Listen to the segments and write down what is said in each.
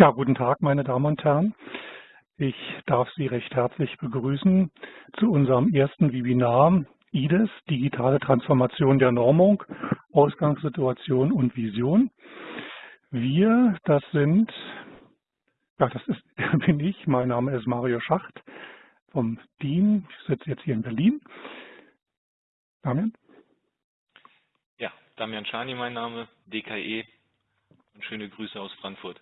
Ja, guten Tag, meine Damen und Herren. Ich darf Sie recht herzlich begrüßen zu unserem ersten Webinar IDES, digitale Transformation der Normung, Ausgangssituation und Vision. Wir, das sind, ja, das ist, bin ich, mein Name ist Mario Schacht vom DIN, ich sitze jetzt hier in Berlin. Damian? Ja, Damian Schani mein Name, DKE und schöne Grüße aus Frankfurt.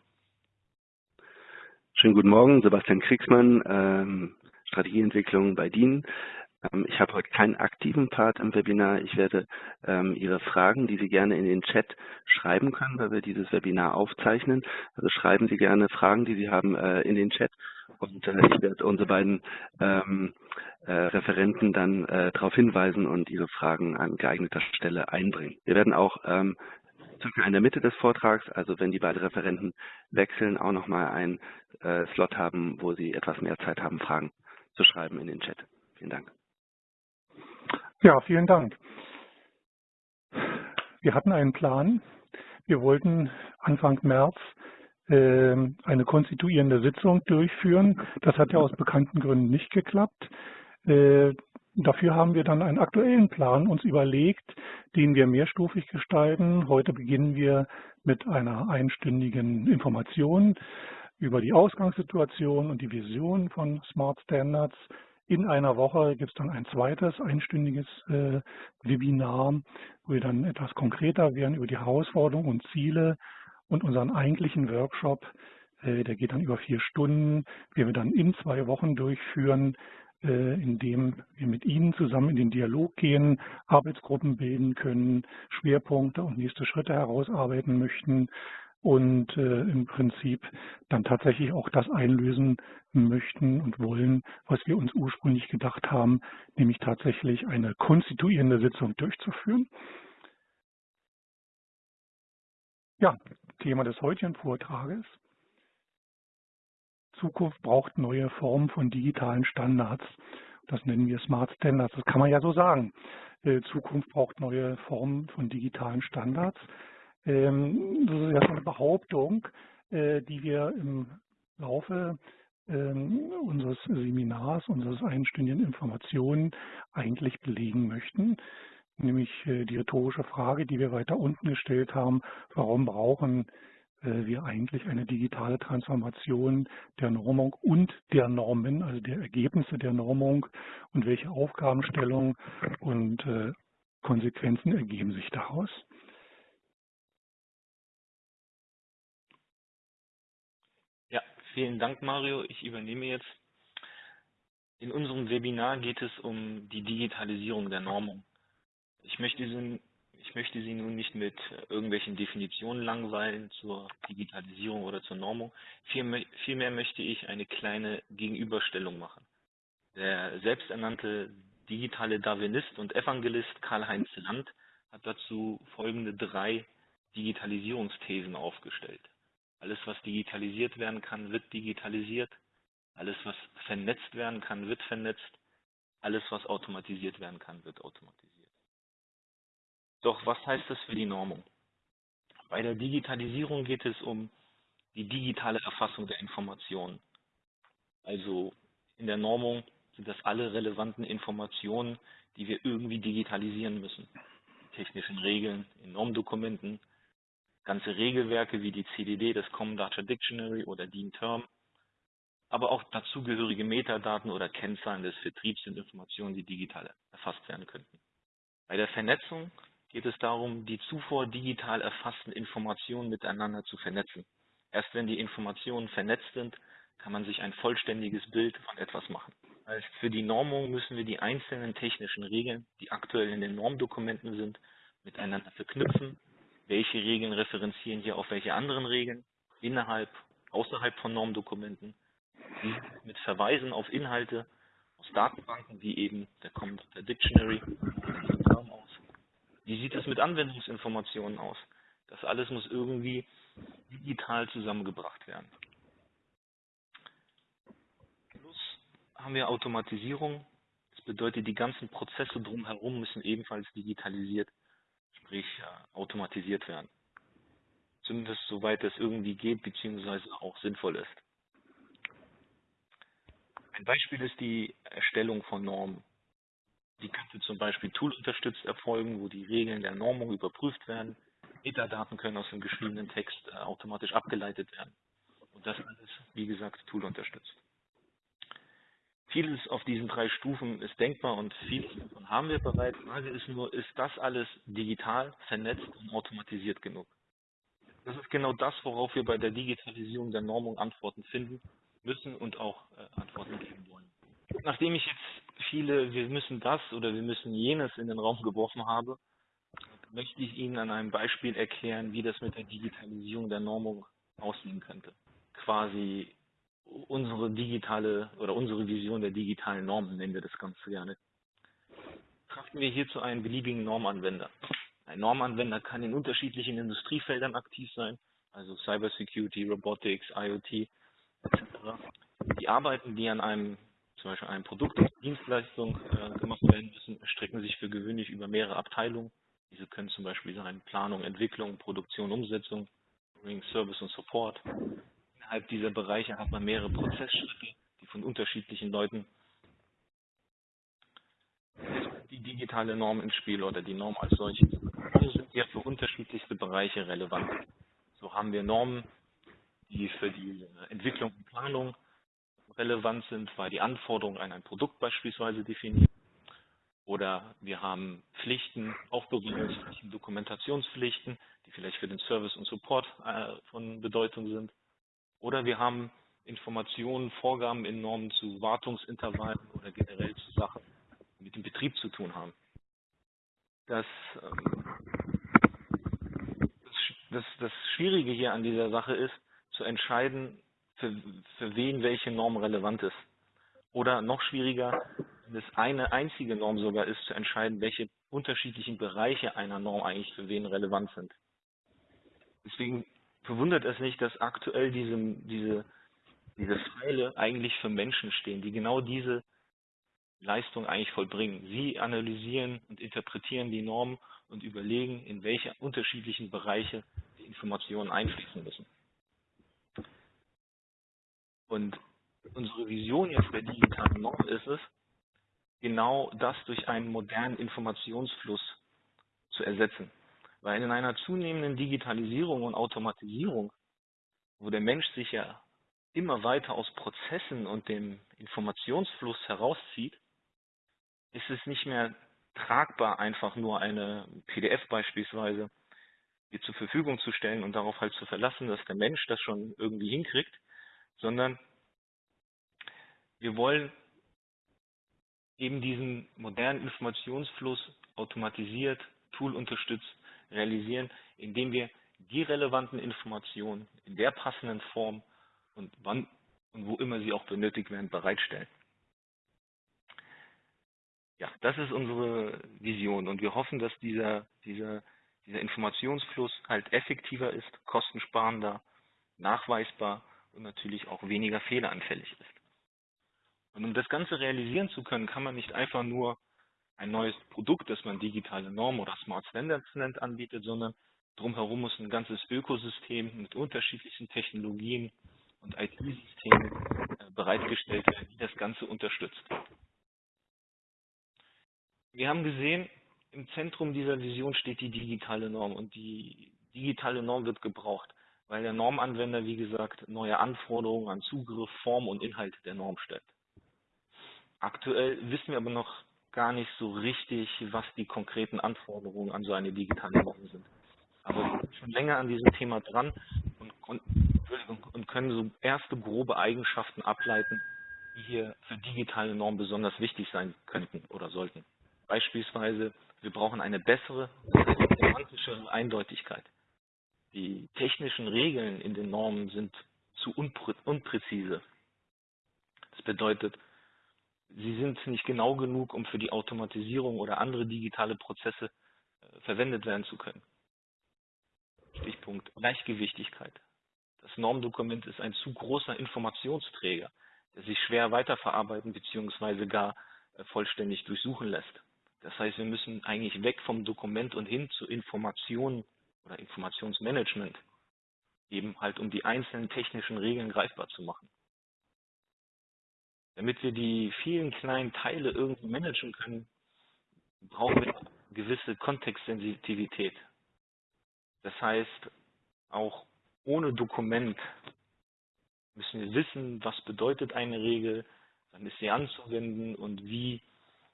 Schönen guten Morgen, Sebastian Kriegsmann, ähm, Strategieentwicklung bei DIN. Ähm, ich habe heute keinen aktiven Part im Webinar. Ich werde ähm, Ihre Fragen, die Sie gerne in den Chat schreiben können, weil wir dieses Webinar aufzeichnen. Also schreiben Sie gerne Fragen, die Sie haben, äh, in den Chat. Und äh, ich werde unsere beiden ähm, äh, Referenten dann äh, darauf hinweisen und Ihre Fragen an geeigneter Stelle einbringen. Wir werden auch ähm, circa in der Mitte des Vortrags, also wenn die beiden Referenten wechseln, auch nochmal einen äh, Slot haben, wo Sie etwas mehr Zeit haben, Fragen zu schreiben in den Chat. Vielen Dank. Ja, vielen Dank. Wir hatten einen Plan. Wir wollten Anfang März äh, eine konstituierende Sitzung durchführen. Das hat ja aus bekannten Gründen nicht geklappt. Äh, Dafür haben wir dann einen aktuellen Plan uns überlegt, den wir mehrstufig gestalten. Heute beginnen wir mit einer einstündigen Information über die Ausgangssituation und die Vision von Smart Standards. In einer Woche gibt es dann ein zweites einstündiges äh, Webinar, wo wir dann etwas konkreter werden über die Herausforderungen und Ziele und unseren eigentlichen Workshop. Äh, der geht dann über vier Stunden, den wir dann in zwei Wochen durchführen indem wir mit Ihnen zusammen in den Dialog gehen, Arbeitsgruppen bilden können, Schwerpunkte und nächste Schritte herausarbeiten möchten und äh, im Prinzip dann tatsächlich auch das einlösen möchten und wollen, was wir uns ursprünglich gedacht haben, nämlich tatsächlich eine konstituierende Sitzung durchzuführen. Ja, Thema des heutigen Vortrages. Zukunft braucht neue Formen von digitalen Standards. Das nennen wir Smart Standards. Das kann man ja so sagen. Äh, Zukunft braucht neue Formen von digitalen Standards. Ähm, das ist ja eine Behauptung, äh, die wir im Laufe ähm, unseres Seminars, unseres einstündigen Informationen eigentlich belegen möchten. Nämlich äh, die rhetorische Frage, die wir weiter unten gestellt haben, warum brauchen äh, wir eigentlich eine digitale Transformation der Normung und der Normen, also der Ergebnisse der Normung und welche Aufgabenstellungen und äh, Konsequenzen ergeben sich daraus. Ja, vielen Dank, Mario. Ich übernehme jetzt. In unserem Webinar geht es um die Digitalisierung der Normung. Ich möchte diesen ich möchte Sie nun nicht mit irgendwelchen Definitionen langweilen zur Digitalisierung oder zur Normung. Vielmehr möchte ich eine kleine Gegenüberstellung machen. Der selbsternannte digitale Darwinist und Evangelist Karl-Heinz Land hat dazu folgende drei Digitalisierungsthesen aufgestellt. Alles, was digitalisiert werden kann, wird digitalisiert. Alles, was vernetzt werden kann, wird vernetzt. Alles, was automatisiert werden kann, wird automatisiert. Doch was heißt das für die Normung? Bei der Digitalisierung geht es um die digitale Erfassung der Informationen. Also in der Normung sind das alle relevanten Informationen, die wir irgendwie digitalisieren müssen. Technischen Regeln in Normdokumenten, ganze Regelwerke wie die CDD, das Common Data Dictionary oder DIN Term, aber auch dazugehörige Metadaten oder Kennzahlen des Vertriebs sind Informationen, die digital erfasst werden könnten. Bei der Vernetzung geht es darum, die zuvor digital erfassten Informationen miteinander zu vernetzen. Erst wenn die Informationen vernetzt sind, kann man sich ein vollständiges Bild von etwas machen. Also für die Normung müssen wir die einzelnen technischen Regeln, die aktuell in den Normdokumenten sind, miteinander verknüpfen. Welche Regeln referenzieren hier auf welche anderen Regeln innerhalb, außerhalb von Normdokumenten? Mit Verweisen auf Inhalte aus Datenbanken wie eben der Data Dictionary wie sieht es mit Anwendungsinformationen aus? Das alles muss irgendwie digital zusammengebracht werden. Plus haben wir Automatisierung. Das bedeutet, die ganzen Prozesse drumherum müssen ebenfalls digitalisiert, sprich automatisiert werden. zumindest soweit es irgendwie geht, beziehungsweise auch sinnvoll ist. Ein Beispiel ist die Erstellung von Normen. Die könnte zum Beispiel toolunterstützt erfolgen, wo die Regeln der Normung überprüft werden. Metadaten können aus dem geschriebenen Text äh, automatisch abgeleitet werden. Und das alles, wie gesagt, toolunterstützt. Vieles auf diesen drei Stufen ist denkbar und vieles davon haben wir bereits. Die Frage ist nur, ist das alles digital, vernetzt und automatisiert genug? Das ist genau das, worauf wir bei der Digitalisierung der Normung Antworten finden müssen und auch äh, Antworten geben wollen. Nachdem ich jetzt viele, wir müssen das oder wir müssen jenes in den Raum geworfen habe, möchte ich Ihnen an einem Beispiel erklären, wie das mit der Digitalisierung der Normung aussehen könnte. Quasi unsere digitale oder unsere Vision der digitalen Normen nennen wir das Ganze gerne. Betrachten wir hierzu einen beliebigen Normanwender. Ein Normanwender kann in unterschiedlichen Industriefeldern aktiv sein, also Cybersecurity, Robotics, IoT etc. Die Arbeiten, die an einem zum Beispiel einem Produkt oder Dienstleistung äh, gemacht werden müssen, erstrecken sich für gewöhnlich über mehrere Abteilungen. Diese können zum Beispiel sein Planung, Entwicklung, Produktion, Umsetzung, Service und Support, innerhalb dieser Bereiche hat man mehrere Prozessschritte, die von unterschiedlichen Leuten die digitale Norm ins Spiel oder die Norm als solches. Diese sind ja für unterschiedlichste Bereiche relevant. So haben wir Normen, die für die Entwicklung und Planung relevant sind, weil die Anforderungen an ein Produkt beispielsweise definieren. Oder wir haben Pflichten, Aufbewahrungspflichten, Dokumentationspflichten, die vielleicht für den Service und Support äh, von Bedeutung sind. Oder wir haben Informationen, Vorgaben in Normen zu Wartungsintervallen oder generell zu Sachen, die mit dem Betrieb zu tun haben. Das, ähm, das, das Schwierige hier an dieser Sache ist, zu entscheiden, für, für wen welche Norm relevant ist. Oder noch schwieriger, wenn es eine einzige Norm sogar ist, zu entscheiden, welche unterschiedlichen Bereiche einer Norm eigentlich für wen relevant sind. Deswegen verwundert es nicht, dass aktuell diese, diese, diese Pfeile eigentlich für Menschen stehen, die genau diese Leistung eigentlich vollbringen. Sie analysieren und interpretieren die Normen und überlegen, in welche unterschiedlichen Bereiche die Informationen einfließen müssen. Und unsere Vision jetzt der digitalen Norm ist es, genau das durch einen modernen Informationsfluss zu ersetzen. Weil in einer zunehmenden Digitalisierung und Automatisierung, wo der Mensch sich ja immer weiter aus Prozessen und dem Informationsfluss herauszieht, ist es nicht mehr tragbar, einfach nur eine PDF beispielsweise dir zur Verfügung zu stellen und darauf halt zu verlassen, dass der Mensch das schon irgendwie hinkriegt, sondern wir wollen eben diesen modernen Informationsfluss automatisiert, toolunterstützt realisieren, indem wir die relevanten Informationen in der passenden Form und wann und wo immer sie auch benötigt werden, bereitstellen. Ja, das ist unsere Vision und wir hoffen, dass dieser, dieser, dieser Informationsfluss halt effektiver ist, kostensparender, nachweisbar und natürlich auch weniger fehleranfällig ist. Und um das Ganze realisieren zu können, kann man nicht einfach nur ein neues Produkt, das man digitale Norm oder Smart Standards nennt, anbietet, sondern drumherum muss ein ganzes Ökosystem mit unterschiedlichen Technologien und IT-Systemen äh, bereitgestellt werden, die das Ganze unterstützt. Wir haben gesehen, im Zentrum dieser Vision steht die digitale Norm und die digitale Norm wird gebraucht, weil der Normanwender, wie gesagt, neue Anforderungen an Zugriff, Form und Inhalt der Norm stellt. Aktuell wissen wir aber noch gar nicht so richtig, was die konkreten Anforderungen an so eine digitale Norm sind. Aber wir sind schon länger an diesem Thema dran und, und, und können so erste grobe Eigenschaften ableiten, die hier für digitale Normen besonders wichtig sein könnten oder sollten. Beispielsweise, wir brauchen eine bessere, semantische Eindeutigkeit. Die technischen Regeln in den Normen sind zu unprä unpräzise. Das bedeutet, sie sind nicht genau genug, um für die Automatisierung oder andere digitale Prozesse äh, verwendet werden zu können. Stichpunkt Gleichgewichtigkeit. Das Normdokument ist ein zu großer Informationsträger, der sich schwer weiterverarbeiten bzw. gar äh, vollständig durchsuchen lässt. Das heißt, wir müssen eigentlich weg vom Dokument und hin zu Informationen oder Informationsmanagement. eben halt um die einzelnen technischen Regeln greifbar zu machen. Damit wir die vielen kleinen Teile irgendwie managen können, brauchen wir gewisse Kontextsensitivität. Das heißt, auch ohne Dokument müssen wir wissen, was bedeutet eine Regel, wann ist sie anzuwenden und wie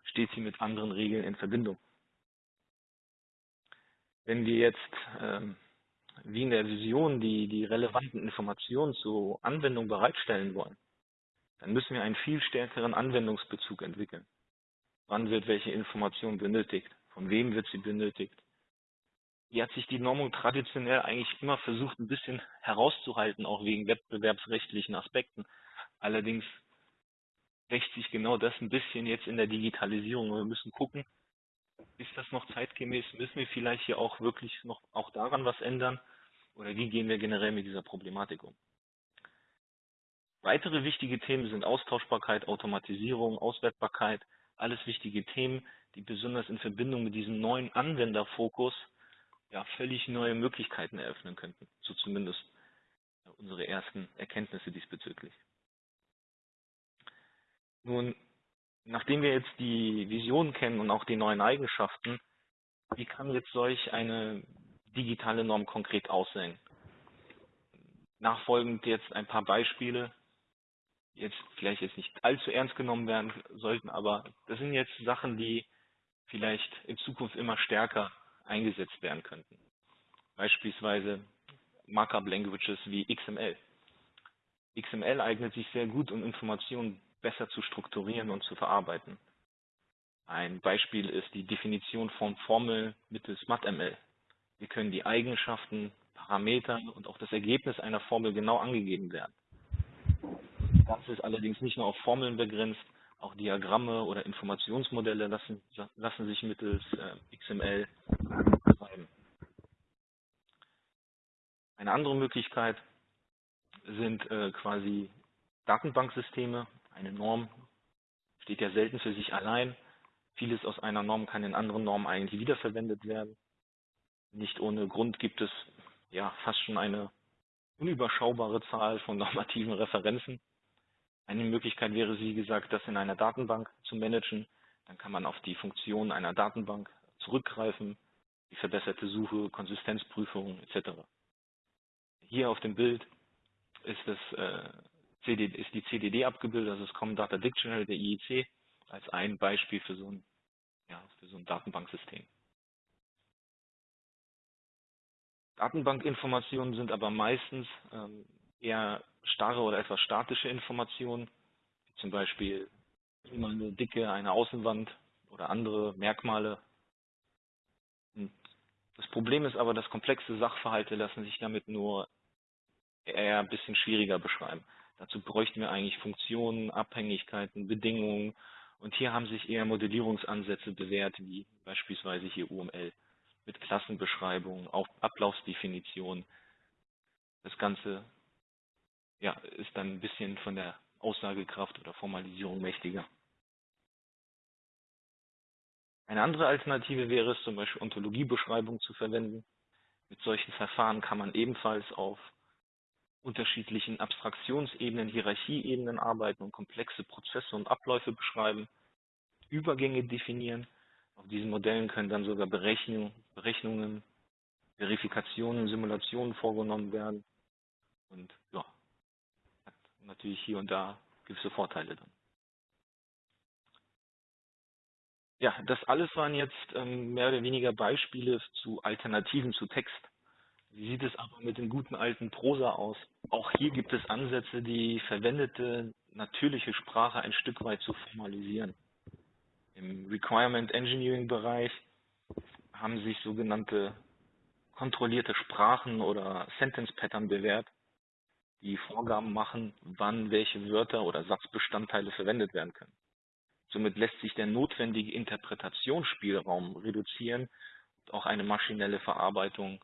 steht sie mit anderen Regeln in Verbindung. Wenn wir jetzt ähm, wie in der Vision die, die relevanten Informationen zur Anwendung bereitstellen wollen, dann müssen wir einen viel stärkeren Anwendungsbezug entwickeln. Wann wird welche Information benötigt? Von wem wird sie benötigt? Hier hat sich die Normung traditionell eigentlich immer versucht, ein bisschen herauszuhalten, auch wegen wettbewerbsrechtlichen Aspekten. Allerdings rächt sich genau das ein bisschen jetzt in der Digitalisierung. Wir müssen gucken, ist das noch zeitgemäß? Müssen wir vielleicht hier auch wirklich noch auch daran was ändern? Oder wie gehen wir generell mit dieser Problematik um? Weitere wichtige Themen sind Austauschbarkeit, Automatisierung, Auswertbarkeit, alles wichtige Themen, die besonders in Verbindung mit diesem neuen Anwenderfokus ja völlig neue Möglichkeiten eröffnen könnten. So zumindest unsere ersten Erkenntnisse diesbezüglich. Nun, nachdem wir jetzt die Vision kennen und auch die neuen Eigenschaften, wie kann jetzt solch eine digitale Norm konkret aussehen? Nachfolgend jetzt ein paar Beispiele, die jetzt vielleicht jetzt nicht allzu ernst genommen werden sollten, aber das sind jetzt Sachen, die vielleicht in Zukunft immer stärker eingesetzt werden könnten. Beispielsweise Markup Languages wie XML. XML eignet sich sehr gut, um Informationen besser zu strukturieren und zu verarbeiten. Ein Beispiel ist die Definition von Formeln mittels MathML. Wir können die Eigenschaften, Parameter und auch das Ergebnis einer Formel genau angegeben werden. Das ist allerdings nicht nur auf Formeln begrenzt, auch Diagramme oder Informationsmodelle lassen, lassen sich mittels äh, XML beschreiben. Eine andere Möglichkeit sind äh, quasi Datenbanksysteme, eine Norm steht ja selten für sich allein. Vieles aus einer Norm kann in anderen Normen eigentlich wiederverwendet werden. Nicht ohne Grund gibt es ja fast schon eine unüberschaubare Zahl von normativen Referenzen. Eine Möglichkeit wäre, wie gesagt, das in einer Datenbank zu managen. Dann kann man auf die Funktion einer Datenbank zurückgreifen, die verbesserte Suche, Konsistenzprüfung etc. Hier auf dem Bild ist das äh, CD, ist die CDD abgebildet, also das Common Data Dictionary der IEC, als ein Beispiel für so ein, ja, für so ein Datenbanksystem. Datenbankinformationen sind aber meistens ähm, eher starre oder etwas statische Informationen, wie zum Beispiel immer eine Dicke, eine Außenwand oder andere Merkmale. Und das Problem ist aber, dass komplexe Sachverhalte lassen sich damit nur eher ein bisschen schwieriger beschreiben. Dazu bräuchten wir eigentlich Funktionen, Abhängigkeiten, Bedingungen. Und hier haben sich eher Modellierungsansätze bewährt, wie beispielsweise hier UML mit Klassenbeschreibung, Ablaufsdefinition. Das Ganze ja, ist dann ein bisschen von der Aussagekraft oder Formalisierung mächtiger. Eine andere Alternative wäre es zum Beispiel Ontologiebeschreibung zu verwenden. Mit solchen Verfahren kann man ebenfalls auf unterschiedlichen Abstraktionsebenen, Hierarchieebenen arbeiten und komplexe Prozesse und Abläufe beschreiben, Übergänge definieren. Auf diesen Modellen können dann sogar Berechnung, Berechnungen, Verifikationen, Simulationen vorgenommen werden. Und ja, hat natürlich hier und da gewisse Vorteile dann. Ja, das alles waren jetzt ähm, mehr oder weniger Beispiele zu Alternativen zu Text. Wie sieht es aber mit dem guten alten Prosa aus? Auch hier gibt es Ansätze, die verwendete natürliche Sprache ein Stück weit zu formalisieren. Im Requirement Engineering Bereich haben sich sogenannte kontrollierte Sprachen oder Sentence Pattern bewährt, die Vorgaben machen, wann welche Wörter oder Satzbestandteile verwendet werden können. Somit lässt sich der notwendige Interpretationsspielraum reduzieren und auch eine maschinelle Verarbeitung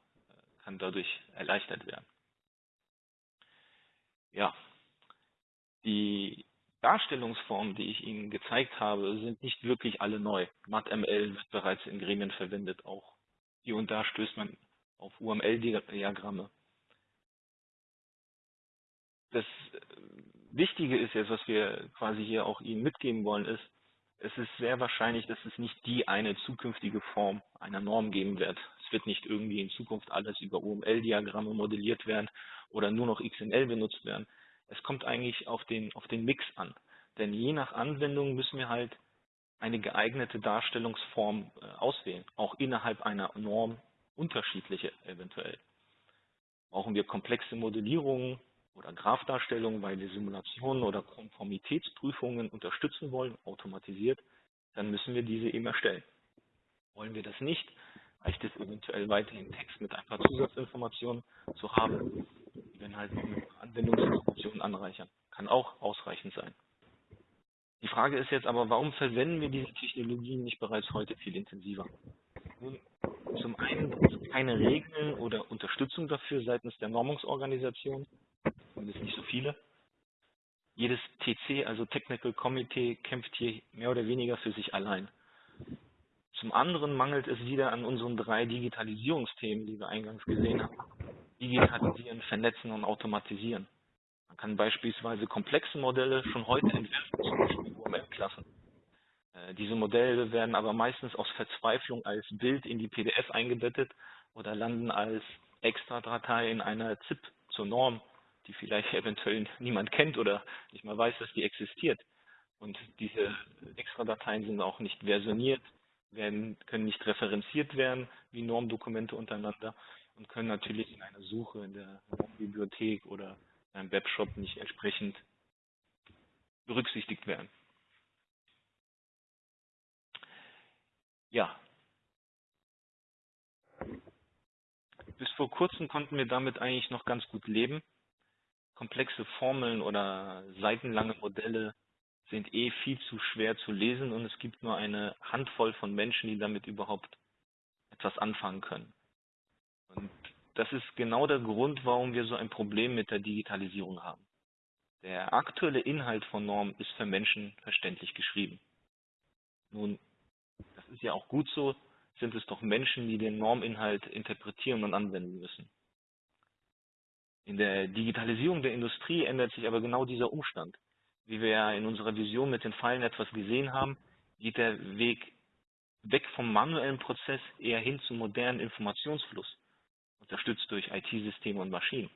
kann dadurch erleichtert werden. Ja, die Darstellungsformen, die ich Ihnen gezeigt habe, sind nicht wirklich alle neu. MathML wird bereits in Gremien verwendet, auch hier und da stößt man auf UML-Diagramme. das Wichtige ist jetzt, was wir quasi hier auch Ihnen mitgeben wollen, ist, es ist sehr wahrscheinlich, dass es nicht die eine zukünftige Form einer Norm geben wird. Es wird nicht irgendwie in Zukunft alles über UML-Diagramme modelliert werden oder nur noch XML benutzt werden. Es kommt eigentlich auf den, auf den Mix an. Denn je nach Anwendung müssen wir halt eine geeignete Darstellungsform äh, auswählen, auch innerhalb einer Norm unterschiedliche eventuell. Brauchen wir komplexe Modellierungen oder Graphdarstellungen, weil wir Simulationen oder Konformitätsprüfungen unterstützen wollen, automatisiert, dann müssen wir diese eben erstellen. Wollen wir das nicht, reicht es eventuell weiterhin Text mit ein paar Zusatzinformationen zu haben, die wir halt noch mit Anwendungsinformationen anreichern. Kann auch ausreichend sein. Die Frage ist jetzt aber, warum verwenden wir diese Technologien nicht bereits heute viel intensiver? Nun, zum einen gibt es keine Regeln oder Unterstützung dafür seitens der Normungsorganisation, zumindest nicht so viele. Jedes TC, also Technical Committee, kämpft hier mehr oder weniger für sich allein. Zum anderen mangelt es wieder an unseren drei Digitalisierungsthemen, die wir eingangs gesehen haben. Digitalisieren, vernetzen und automatisieren. Man kann beispielsweise komplexe Modelle schon heute entwerfen, zum Beispiel UML-Klassen. Äh, diese Modelle werden aber meistens aus Verzweiflung als Bild in die PDF eingebettet oder landen als Extra-Datei in einer ZIP zur Norm, die vielleicht eventuell niemand kennt oder nicht mal weiß, dass die existiert. Und diese Extra-Dateien sind auch nicht versioniert, werden, können nicht referenziert werden wie Normdokumente untereinander und können natürlich in einer Suche in der Normbibliothek oder einem Webshop nicht entsprechend berücksichtigt werden. Ja. Bis vor kurzem konnten wir damit eigentlich noch ganz gut leben. Komplexe Formeln oder seitenlange Modelle sind eh viel zu schwer zu lesen und es gibt nur eine Handvoll von Menschen, die damit überhaupt etwas anfangen können. Und das ist genau der Grund, warum wir so ein Problem mit der Digitalisierung haben. Der aktuelle Inhalt von Normen ist für Menschen verständlich geschrieben. Nun, das ist ja auch gut so, sind es doch Menschen, die den Norminhalt interpretieren und anwenden müssen. In der Digitalisierung der Industrie ändert sich aber genau dieser Umstand. Wie wir ja in unserer Vision mit den Pfeilen etwas gesehen haben, geht der Weg weg vom manuellen Prozess eher hin zum modernen Informationsfluss unterstützt durch IT-Systeme und Maschinen.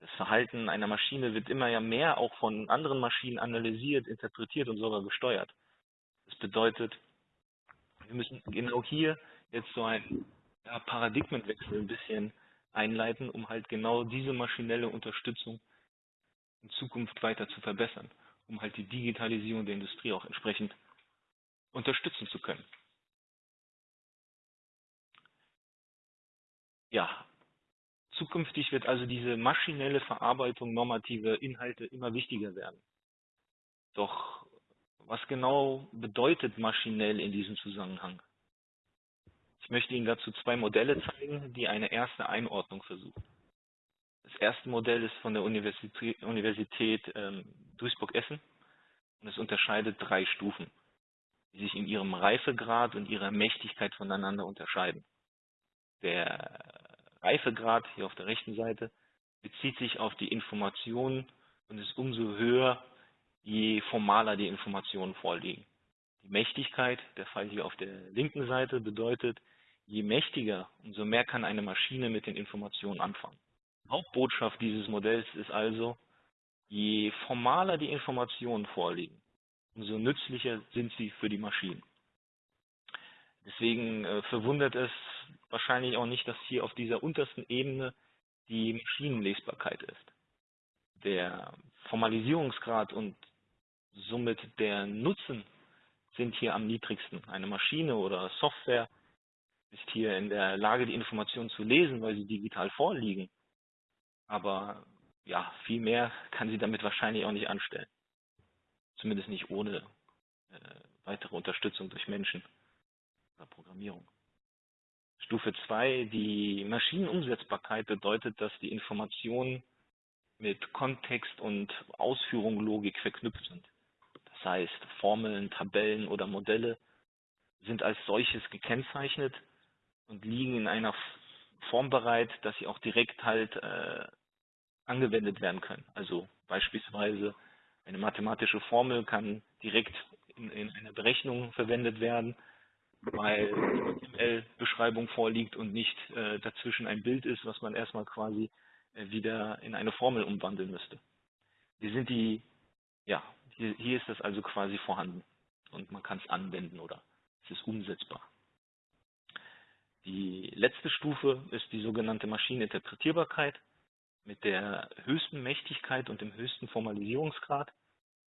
Das Verhalten einer Maschine wird immer ja mehr auch von anderen Maschinen analysiert, interpretiert und sogar gesteuert. Das bedeutet, wir müssen genau hier jetzt so einen Paradigmenwechsel ein bisschen einleiten, um halt genau diese maschinelle Unterstützung in Zukunft weiter zu verbessern, um halt die Digitalisierung der Industrie auch entsprechend unterstützen zu können. Ja, zukünftig wird also diese maschinelle Verarbeitung normativer Inhalte immer wichtiger werden. Doch was genau bedeutet maschinell in diesem Zusammenhang? Ich möchte Ihnen dazu zwei Modelle zeigen, die eine erste Einordnung versuchen. Das erste Modell ist von der Universität, Universität ähm, Duisburg-Essen und es unterscheidet drei Stufen, die sich in ihrem Reifegrad und ihrer Mächtigkeit voneinander unterscheiden. Der Reifegrad hier auf der rechten Seite bezieht sich auf die Informationen und ist umso höher, je formaler die Informationen vorliegen. Die Mächtigkeit, der Fall hier auf der linken Seite, bedeutet, je mächtiger, umso mehr kann eine Maschine mit den Informationen anfangen. Hauptbotschaft dieses Modells ist also, je formaler die Informationen vorliegen, umso nützlicher sind sie für die Maschinen. Deswegen äh, verwundert es wahrscheinlich auch nicht, dass hier auf dieser untersten Ebene die Maschinenlesbarkeit ist. Der Formalisierungsgrad und somit der Nutzen sind hier am niedrigsten. Eine Maschine oder Software ist hier in der Lage, die Informationen zu lesen, weil sie digital vorliegen. Aber ja, viel mehr kann sie damit wahrscheinlich auch nicht anstellen. Zumindest nicht ohne äh, weitere Unterstützung durch Menschen oder Programmierung. Stufe 2, die Maschinenumsetzbarkeit bedeutet, dass die Informationen mit Kontext und Ausführung Logik verknüpft sind. Das heißt, Formeln, Tabellen oder Modelle sind als solches gekennzeichnet und liegen in einer Form bereit, dass sie auch direkt halt äh, angewendet werden können. Also beispielsweise eine mathematische Formel kann direkt in, in einer Berechnung verwendet werden, weil die HTML-Beschreibung vorliegt und nicht äh, dazwischen ein Bild ist, was man erstmal quasi äh, wieder in eine Formel umwandeln müsste. Hier sind die, ja, hier, hier ist das also quasi vorhanden und man kann es anwenden oder es ist umsetzbar. Die letzte Stufe ist die sogenannte Maschineninterpretierbarkeit mit der höchsten Mächtigkeit und dem höchsten Formalisierungsgrad.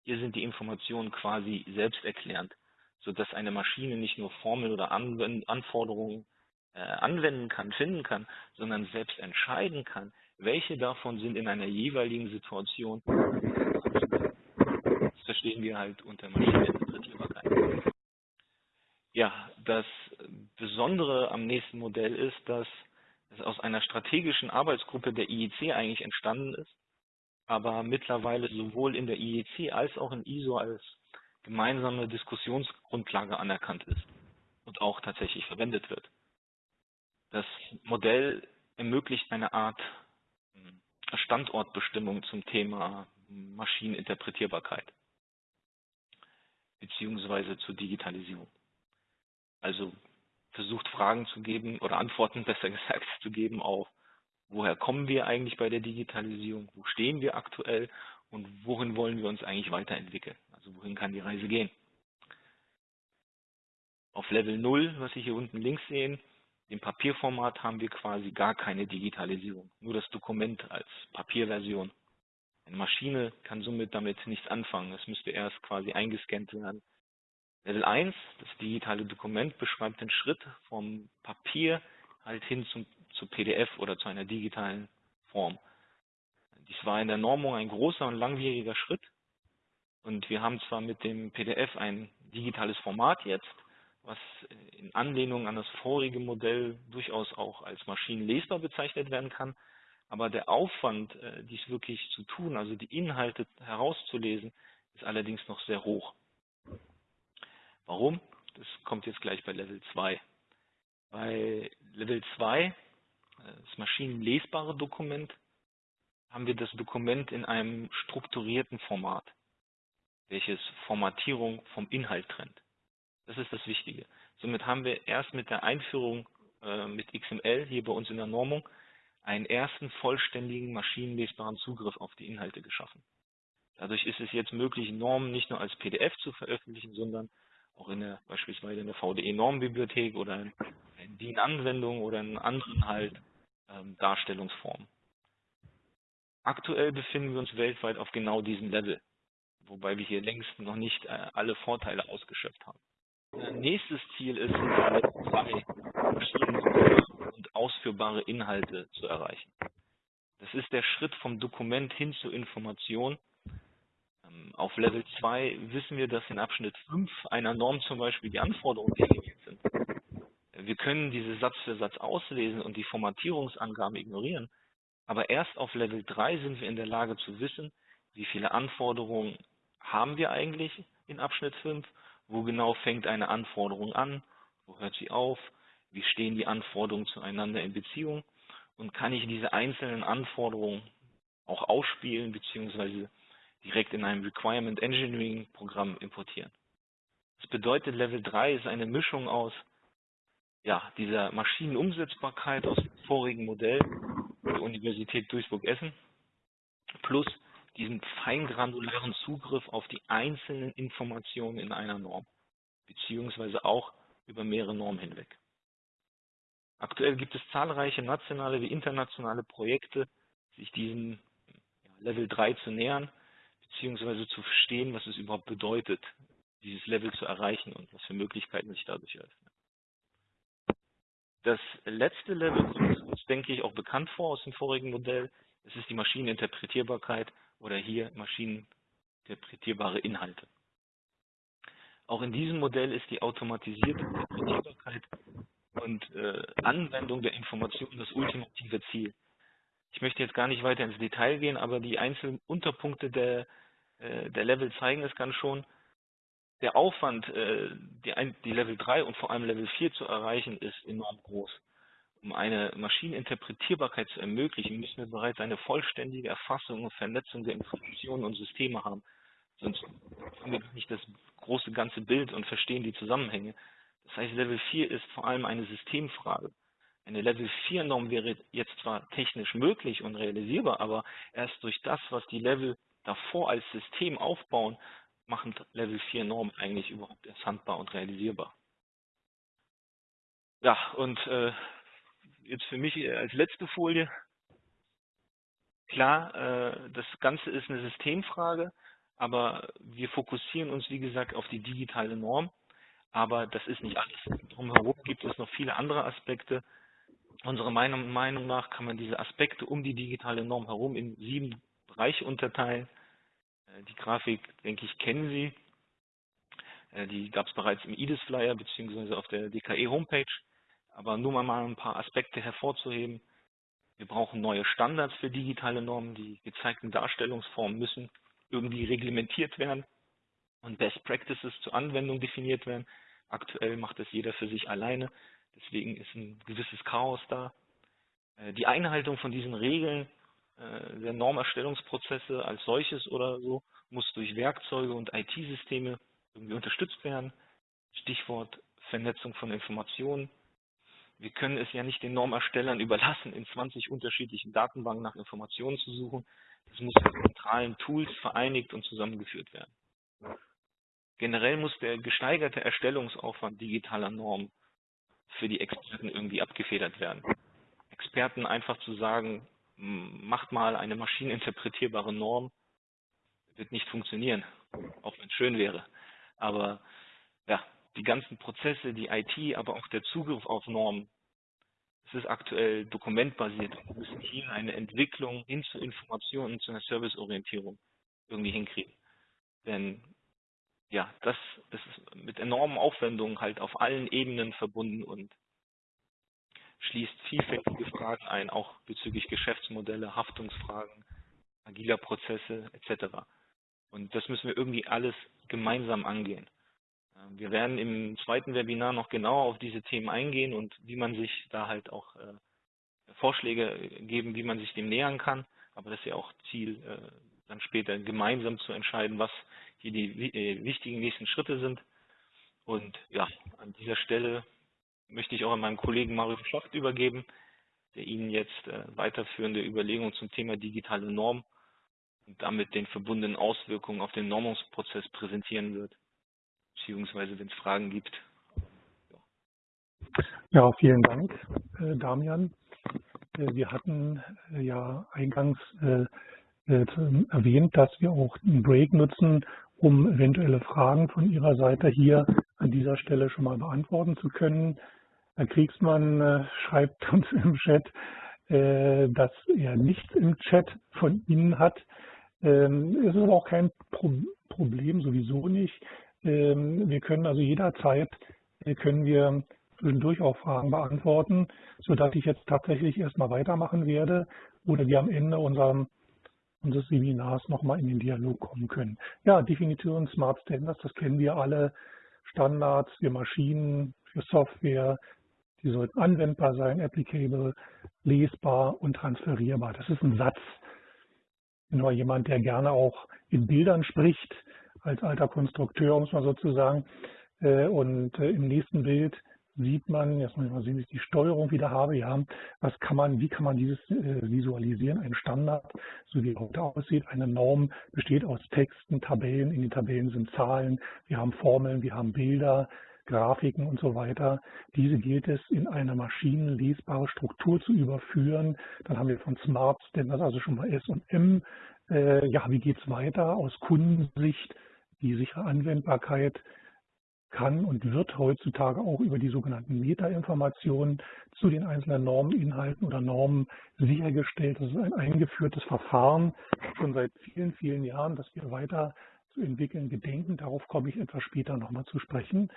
Hier sind die Informationen quasi selbsterklärend, sodass eine Maschine nicht nur Formeln oder Anforderungen äh, anwenden kann, finden kann, sondern selbst entscheiden kann, welche davon sind in einer jeweiligen Situation. Das verstehen wir halt unter Maschineninterpretierbarkeit. Ja, das Besondere am nächsten Modell ist, dass es aus einer strategischen Arbeitsgruppe der IEC eigentlich entstanden ist, aber mittlerweile sowohl in der IEC als auch in ISO als gemeinsame Diskussionsgrundlage anerkannt ist und auch tatsächlich verwendet wird. Das Modell ermöglicht eine Art hm, Standortbestimmung zum Thema Maschineninterpretierbarkeit beziehungsweise zur Digitalisierung. Also versucht Fragen zu geben oder Antworten besser gesagt zu geben auf, woher kommen wir eigentlich bei der Digitalisierung, wo stehen wir aktuell und wohin wollen wir uns eigentlich weiterentwickeln. Also wohin kann die Reise gehen. Auf Level 0, was Sie hier unten links sehen, im Papierformat haben wir quasi gar keine Digitalisierung, nur das Dokument als Papierversion. Eine Maschine kann somit damit nichts anfangen. Es müsste erst quasi eingescannt werden Level 1, das digitale Dokument, beschreibt den Schritt vom Papier halt hin zum, zu PDF oder zu einer digitalen Form. Dies war in der Normung ein großer und langwieriger Schritt. Und wir haben zwar mit dem PDF ein digitales Format jetzt, was in Anlehnung an das vorige Modell durchaus auch als maschinenlesbar bezeichnet werden kann, aber der Aufwand, äh, dies wirklich zu tun, also die Inhalte herauszulesen, ist allerdings noch sehr hoch. Warum? Das kommt jetzt gleich bei Level 2. Bei Level 2, äh, das maschinenlesbare Dokument, haben wir das Dokument in einem strukturierten Format, welches Formatierung vom Inhalt trennt. Das ist das Wichtige. Somit haben wir erst mit der Einführung äh, mit XML hier bei uns in der Normung einen ersten vollständigen maschinenlesbaren Zugriff auf die Inhalte geschaffen. Dadurch ist es jetzt möglich, Normen nicht nur als PDF zu veröffentlichen, sondern auch in der, beispielsweise in der VDE-Normbibliothek oder in, in DIN-Anwendung oder in anderen halt ähm, Darstellungsformen. Aktuell befinden wir uns weltweit auf genau diesem Level, wobei wir hier längst noch nicht äh, alle Vorteile ausgeschöpft haben. Äh, nächstes Ziel ist, 2 und ausführbare Inhalte zu erreichen. Das ist der Schritt vom Dokument hin zur Information auf Level 2 wissen wir, dass in Abschnitt 5 einer Norm zum Beispiel die Anforderungen definiert sind. Wir können diese Satz für Satz auslesen und die Formatierungsangaben ignorieren, aber erst auf Level 3 sind wir in der Lage zu wissen, wie viele Anforderungen haben wir eigentlich in Abschnitt 5, wo genau fängt eine Anforderung an, wo hört sie auf, wie stehen die Anforderungen zueinander in Beziehung und kann ich diese einzelnen Anforderungen auch ausspielen bzw direkt in einem Requirement Engineering Programm importieren. Das bedeutet, Level 3 ist eine Mischung aus ja, dieser Maschinenumsetzbarkeit aus dem vorigen Modell der Universität Duisburg-Essen plus diesem feingranularen Zugriff auf die einzelnen Informationen in einer Norm, beziehungsweise auch über mehrere Normen hinweg. Aktuell gibt es zahlreiche nationale wie internationale Projekte, sich diesem Level 3 zu nähern beziehungsweise zu verstehen, was es überhaupt bedeutet, dieses Level zu erreichen und was für Möglichkeiten sich dadurch eröffnen. Das letzte Level kommt uns, denke ich, auch bekannt vor aus dem vorigen Modell. Es ist die Maschineninterpretierbarkeit oder hier maschineninterpretierbare Inhalte. Auch in diesem Modell ist die automatisierte Interpretierbarkeit und äh, Anwendung der Informationen das ultimative Ziel. Ich möchte jetzt gar nicht weiter ins Detail gehen, aber die einzelnen Unterpunkte der der Level zeigen es kann schon. Der Aufwand, äh, die, Level 3 und vor allem Level 4 zu erreichen, ist enorm groß. um eine Maschineninterpretierbarkeit zu ermöglichen, müssen wir bereits eine vollständige Erfassung und Vernetzung der Informationen und Systeme haben. Sonst haben wir nicht das große ganze Bild und verstehen die Zusammenhänge. Das heißt, Level 4 ist vor allem eine Systemfrage. Eine Level 4 Norm wäre jetzt zwar technisch möglich und realisierbar, aber erst durch das, was die Level davor als System aufbauen, machen Level 4 Normen eigentlich überhaupt erst handbar und realisierbar. Ja, und äh, jetzt für mich als letzte Folie. Klar, äh, das Ganze ist eine Systemfrage, aber wir fokussieren uns, wie gesagt, auf die digitale Norm. Aber das ist nicht alles. Drumherum gibt es noch viele andere Aspekte. Unserer Meinung, Meinung nach kann man diese Aspekte um die digitale Norm herum in sieben Bereiche unterteilen. Äh, die Grafik, denke ich, kennen Sie. Äh, die gab es bereits im IDIS-Flyer bzw. auf der DKE-Homepage. Aber nur mal ein paar Aspekte hervorzuheben. Wir brauchen neue Standards für digitale Normen. Die gezeigten Darstellungsformen müssen irgendwie reglementiert werden und Best Practices zur Anwendung definiert werden. Aktuell macht das jeder für sich alleine. Deswegen ist ein gewisses Chaos da. Äh, die Einhaltung von diesen Regeln der Normerstellungsprozesse als solches oder so muss durch Werkzeuge und IT-Systeme irgendwie unterstützt werden. Stichwort Vernetzung von Informationen, wir können es ja nicht den Normerstellern überlassen, in 20 unterschiedlichen Datenbanken nach Informationen zu suchen. Das muss in zentralen Tools vereinigt und zusammengeführt werden. Generell muss der gesteigerte Erstellungsaufwand digitaler Normen für die Experten irgendwie abgefedert werden. Experten einfach zu sagen, macht mal eine maschineninterpretierbare Norm, wird nicht funktionieren, auch wenn es schön wäre. Aber ja, die ganzen Prozesse, die IT, aber auch der Zugriff auf Normen, es ist aktuell dokumentbasiert. Wir müssen hier eine Entwicklung hin zu Informationen zu einer Serviceorientierung irgendwie hinkriegen. Denn ja, das ist mit enormen Aufwendungen halt auf allen Ebenen verbunden und schließt vielfältige Fragen ein, auch bezüglich Geschäftsmodelle, Haftungsfragen, agiler Prozesse etc. Und das müssen wir irgendwie alles gemeinsam angehen. Ähm, wir werden im zweiten Webinar noch genauer auf diese Themen eingehen und wie man sich da halt auch äh, Vorschläge geben, wie man sich dem nähern kann. Aber das ist ja auch Ziel, äh, dann später gemeinsam zu entscheiden, was hier die äh, wichtigen nächsten Schritte sind. Und ja, an dieser Stelle möchte ich auch an meinen Kollegen Mario Schacht übergeben, der Ihnen jetzt äh, weiterführende Überlegungen zum Thema digitale Norm und damit den verbundenen Auswirkungen auf den Normungsprozess präsentieren wird beziehungsweise wenn es Fragen gibt. Ja, vielen Dank, äh, Damian. Äh, wir hatten ja eingangs erwähnt, dass wir auch einen Break nutzen, um eventuelle Fragen von Ihrer Seite hier an dieser Stelle schon mal beantworten zu können. Herr Kriegsmann schreibt uns im Chat, dass er nichts im Chat von Ihnen hat. Ähm, es ist aber auch kein Problem, sowieso nicht. Ähm, wir können also jederzeit äh, können wir zwischendurch auch Fragen beantworten, sodass ich jetzt tatsächlich erstmal weitermachen werde oder wir am Ende unserem, unseres Seminars nochmal in den Dialog kommen können. Ja, Definition Smart Standards, das kennen wir alle. Standards für Maschinen, für Software, die sollten anwendbar sein, applicable, lesbar und transferierbar. Das ist ein Satz. Nur jemand, der gerne auch in Bildern spricht, als alter Konstrukteur, muss man sozusagen. Äh, und äh, im nächsten Bild sieht man, jetzt muss ich mal sehen, wie ich die Steuerung wieder habe, ja, was kann man, wie kann man dieses äh, visualisieren? Ein Standard, so wie er heute aussieht, eine Norm besteht aus Texten, Tabellen, in den Tabellen sind Zahlen, wir haben Formeln, wir haben Bilder, Grafiken und so weiter. Diese gilt es in eine maschinenlesbare Struktur zu überführen. Dann haben wir von Smart Standards also schon mal S und M. Äh, ja, wie geht's weiter aus Kundensicht? Die sichere Anwendbarkeit kann und wird heutzutage auch über die sogenannten Metainformationen zu den einzelnen Normeninhalten oder Normen sichergestellt. Das ist ein eingeführtes Verfahren schon seit vielen, vielen Jahren, das wir weiter zu entwickeln gedenken. Darauf komme ich etwas später nochmal zu sprechen.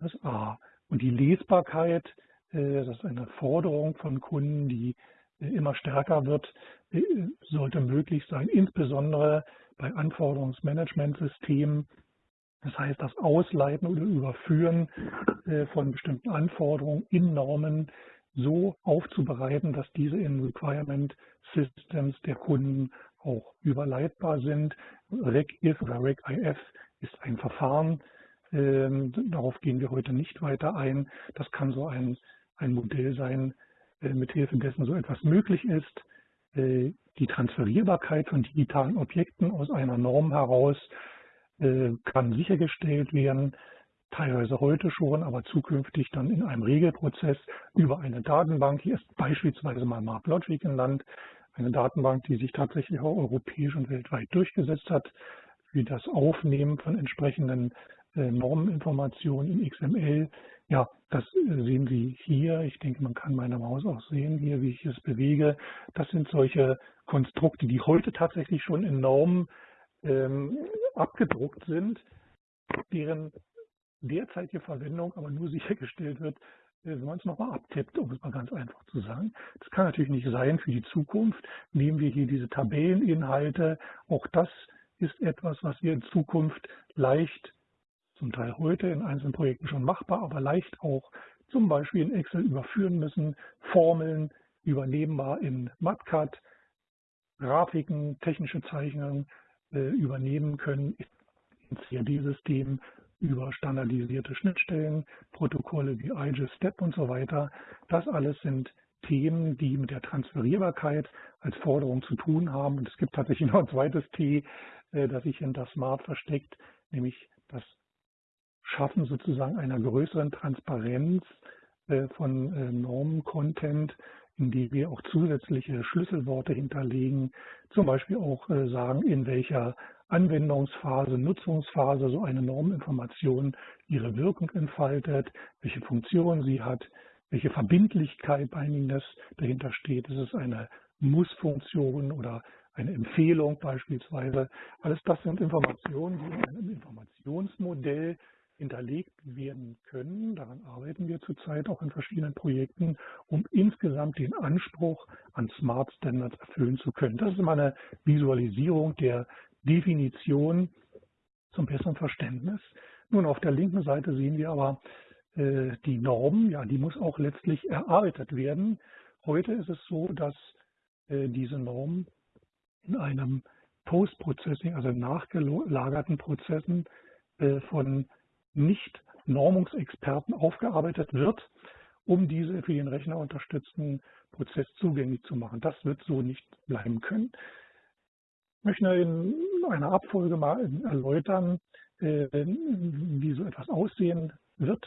Das A. Und die Lesbarkeit, äh, das ist eine Forderung von Kunden, die äh, immer stärker wird, äh, sollte möglich sein, insbesondere bei Anforderungsmanagementsystemen. Das heißt, das Ausleiten oder Überführen äh, von bestimmten Anforderungen in Normen so aufzubereiten, dass diese in Requirement Systems der Kunden auch überleitbar sind. RegIF oder RegIF ist ein Verfahren, ähm, darauf gehen wir heute nicht weiter ein. Das kann so ein, ein Modell sein, äh, mithilfe dessen so etwas möglich ist. Äh, die Transferierbarkeit von digitalen Objekten aus einer Norm heraus kann sichergestellt werden, teilweise heute schon, aber zukünftig dann in einem Regelprozess über eine Datenbank. Hier ist beispielsweise mal MapLogic Land, eine Datenbank, die sich tatsächlich auch europäisch und weltweit durchgesetzt hat für das Aufnehmen von entsprechenden äh, Normeninformationen in XML. Ja, das äh, sehen Sie hier. Ich denke, man kann meine Maus auch sehen hier, wie ich es bewege. Das sind solche Konstrukte, die heute tatsächlich schon in Normen ähm, abgedruckt sind, deren derzeitige Verwendung aber nur sichergestellt wird, äh, wenn man es nochmal abtippt, um es mal ganz einfach zu sagen. Das kann natürlich nicht sein für die Zukunft. Nehmen wir hier diese Tabelleninhalte. Auch das ist etwas, was wir in Zukunft leicht, zum Teil heute in einzelnen Projekten schon machbar, aber leicht auch zum Beispiel in Excel überführen müssen. Formeln übernehmbar in MatCat, Grafiken, technische Zeichnungen übernehmen können ins CAD-System über standardisierte Schnittstellen, Protokolle wie IGES, STEP und so weiter. Das alles sind Themen, die mit der Transferierbarkeit als Forderung zu tun haben. Und es gibt tatsächlich noch ein zweites T, äh, das sich hinter Smart versteckt, nämlich das Schaffen sozusagen einer größeren Transparenz äh, von äh, Normen-Content, indem wir auch zusätzliche Schlüsselworte hinterlegen, zum Beispiel auch sagen, in welcher Anwendungsphase, Nutzungsphase so eine Norminformation ihre Wirkung entfaltet, welche Funktion sie hat, welche Verbindlichkeit bei Ihnen dahinter steht. Ist es eine Muss-Funktion oder eine Empfehlung beispielsweise? Alles das sind Informationen, die in einem Informationsmodell hinterlegt werden können. Daran arbeiten wir zurzeit auch in verschiedenen Projekten, um insgesamt den Anspruch an Smart Standards erfüllen zu können. Das ist immer eine Visualisierung der Definition zum besseren Verständnis. Nun, auf der linken Seite sehen wir aber äh, die Norm, ja, die muss auch letztlich erarbeitet werden. Heute ist es so, dass äh, diese Norm in einem Post-Processing, also nachgelagerten Prozessen äh, von Nicht-Normungsexperten aufgearbeitet wird, um diese für den Rechner unterstützten Prozess zugänglich zu machen. Das wird so nicht bleiben können. Ich möchte in einer Abfolge mal erläutern, äh, wie so etwas aussehen wird.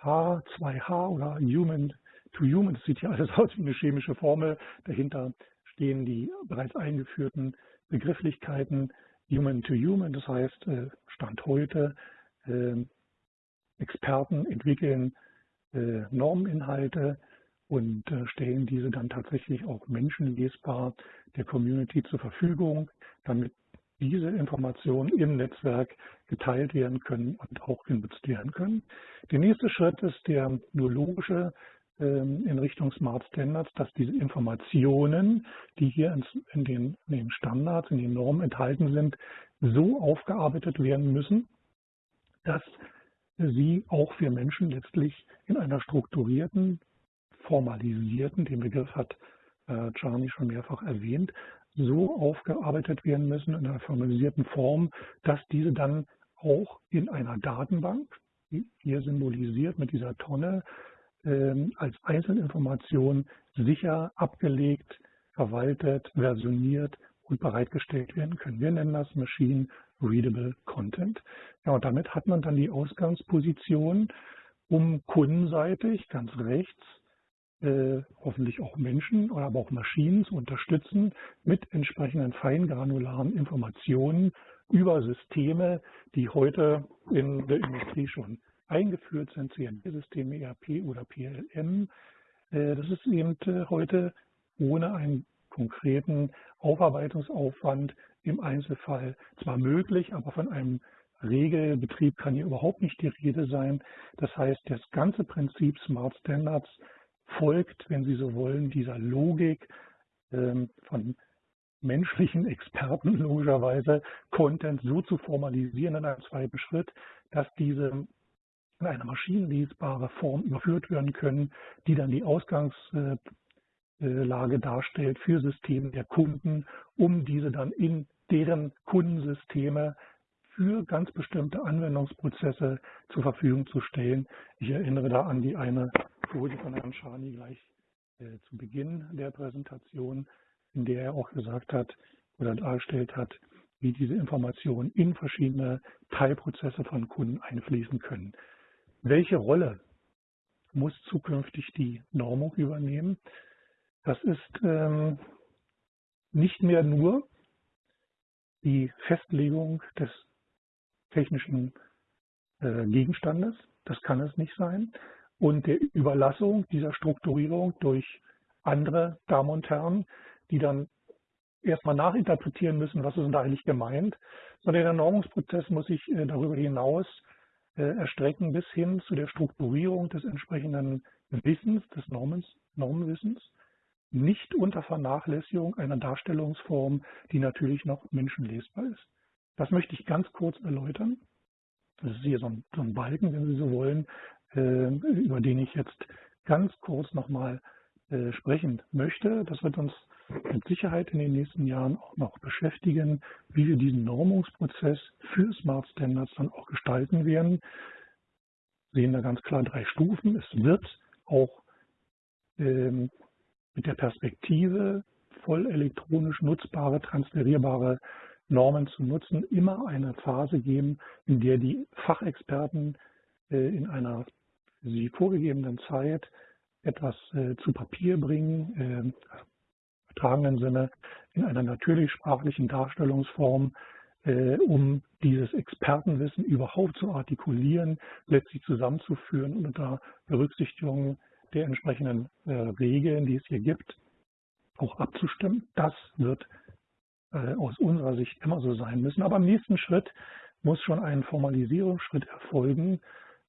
H2H oder Human to Human, das sieht hier alles aus wie eine chemische Formel. Dahinter stehen die bereits eingeführten Begrifflichkeiten Human to Human, das heißt äh, Stand heute. Experten entwickeln äh, Norminhalte und stellen diese dann tatsächlich auch menschenlesbar der Community zur Verfügung damit diese Informationen im Netzwerk geteilt werden können und auch genutzt werden können. Der nächste Schritt ist der nur logische ähm, in Richtung Smart Standards, dass diese Informationen, die hier in den, in den Standards, in den Normen enthalten sind, so aufgearbeitet werden müssen, dass sie auch für Menschen letztlich in einer strukturierten, formalisierten, den Begriff hat äh, Charlie schon mehrfach erwähnt, so aufgearbeitet werden müssen in einer formalisierten Form, dass diese dann auch in einer Datenbank, hier symbolisiert mit dieser Tonne, ähm, als Einzelinformation sicher abgelegt, verwaltet, versioniert und bereitgestellt werden können. Wir nennen das Machine Readable Content. Ja, und damit hat man dann die Ausgangsposition, um kundenseitig ganz rechts äh, hoffentlich auch Menschen, aber auch Maschinen zu unterstützen mit entsprechenden feingranularen Informationen über Systeme, die heute in der Industrie schon eingeführt sind, CNP-Systeme, ERP oder PLM. Äh, das ist eben äh, heute ohne einen konkreten Aufarbeitungsaufwand im Einzelfall zwar möglich, aber von einem Regelbetrieb kann hier überhaupt nicht die Rede sein. Das heißt, das ganze Prinzip Smart Standards folgt, wenn Sie so wollen, dieser Logik ähm, von menschlichen Experten logischerweise, Content so zu formalisieren in einem zweiten Schritt, dass diese in eine maschinenlesbare Form überführt werden können, die dann die Ausgangslage darstellt für Systeme der Kunden, um diese dann in deren Kundensysteme für ganz bestimmte Anwendungsprozesse zur Verfügung zu stellen. Ich erinnere da an die eine Folie von Herrn Schani gleich äh, zu Beginn der Präsentation, in der er auch gesagt hat oder dargestellt hat, wie diese Informationen in verschiedene Teilprozesse von Kunden einfließen können. Welche Rolle muss zukünftig die Normung übernehmen? Das ist ähm, nicht mehr nur die Festlegung des technischen äh, Gegenstandes, das kann es nicht sein, und der Überlassung dieser Strukturierung durch andere Damen und Herren, die dann erstmal nachinterpretieren müssen, was ist denn da eigentlich gemeint, sondern der Normungsprozess muss sich äh, darüber hinaus äh, erstrecken bis hin zu der Strukturierung des entsprechenden Wissens, des Normens, Normenwissens, nicht unter Vernachlässigung einer Darstellungsform, die natürlich noch menschenlesbar ist. Das möchte ich ganz kurz erläutern. Das ist hier so ein, so ein Balken, wenn Sie so wollen, äh, über den ich jetzt ganz kurz nochmal äh, sprechen möchte. Das wird uns mit Sicherheit in den nächsten Jahren auch noch beschäftigen, wie wir diesen Normungsprozess für Smart Standards dann auch gestalten werden. Wir sehen da ganz klar drei Stufen. Es wird auch ähm, mit der Perspektive voll elektronisch nutzbare, transferierbare Normen zu nutzen, immer eine Phase geben, in der die Fachexperten äh, in einer sie vorgegebenen Zeit etwas äh, zu Papier bringen, äh, übertragenen Sinne, in einer natürlich sprachlichen Darstellungsform, um dieses Expertenwissen überhaupt zu artikulieren, letztlich zusammenzuführen und unter Berücksichtigung der entsprechenden Regeln, die es hier gibt, auch abzustimmen. Das wird äh, aus unserer Sicht immer so sein müssen. Aber im nächsten Schritt muss schon ein Formalisierungsschritt erfolgen,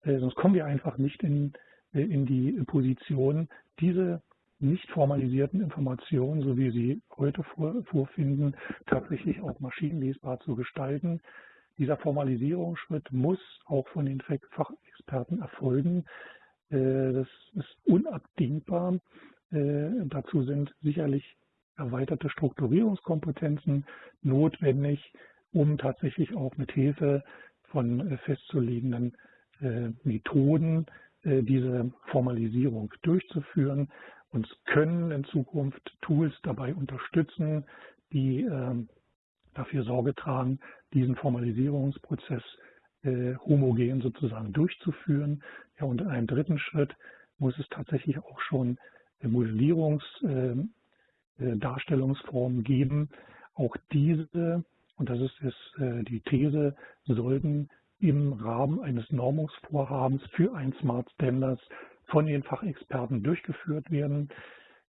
äh, sonst kommen wir einfach nicht in, äh, in die Position, diese nicht formalisierten Informationen, so wie sie heute vor, vorfinden, tatsächlich auch maschinenlesbar zu gestalten. Dieser Formalisierungsschritt muss auch von den Fachexperten erfolgen. Das ist unabdingbar. Dazu sind sicherlich erweiterte Strukturierungskompetenzen notwendig, um tatsächlich auch mit Hilfe von äh, festzulegenden äh, Methoden äh, diese Formalisierung durchzuführen. Uns können in Zukunft Tools dabei unterstützen, die ähm, dafür Sorge tragen, diesen Formalisierungsprozess homogen sozusagen durchzuführen. Ja, und in einem dritten Schritt muss es tatsächlich auch schon Modellierungs- ähm, äh, geben. Auch diese, und das ist jetzt äh, die These, sollten im Rahmen eines Normungsvorhabens für ein Smart Standards von den Fachexperten durchgeführt werden.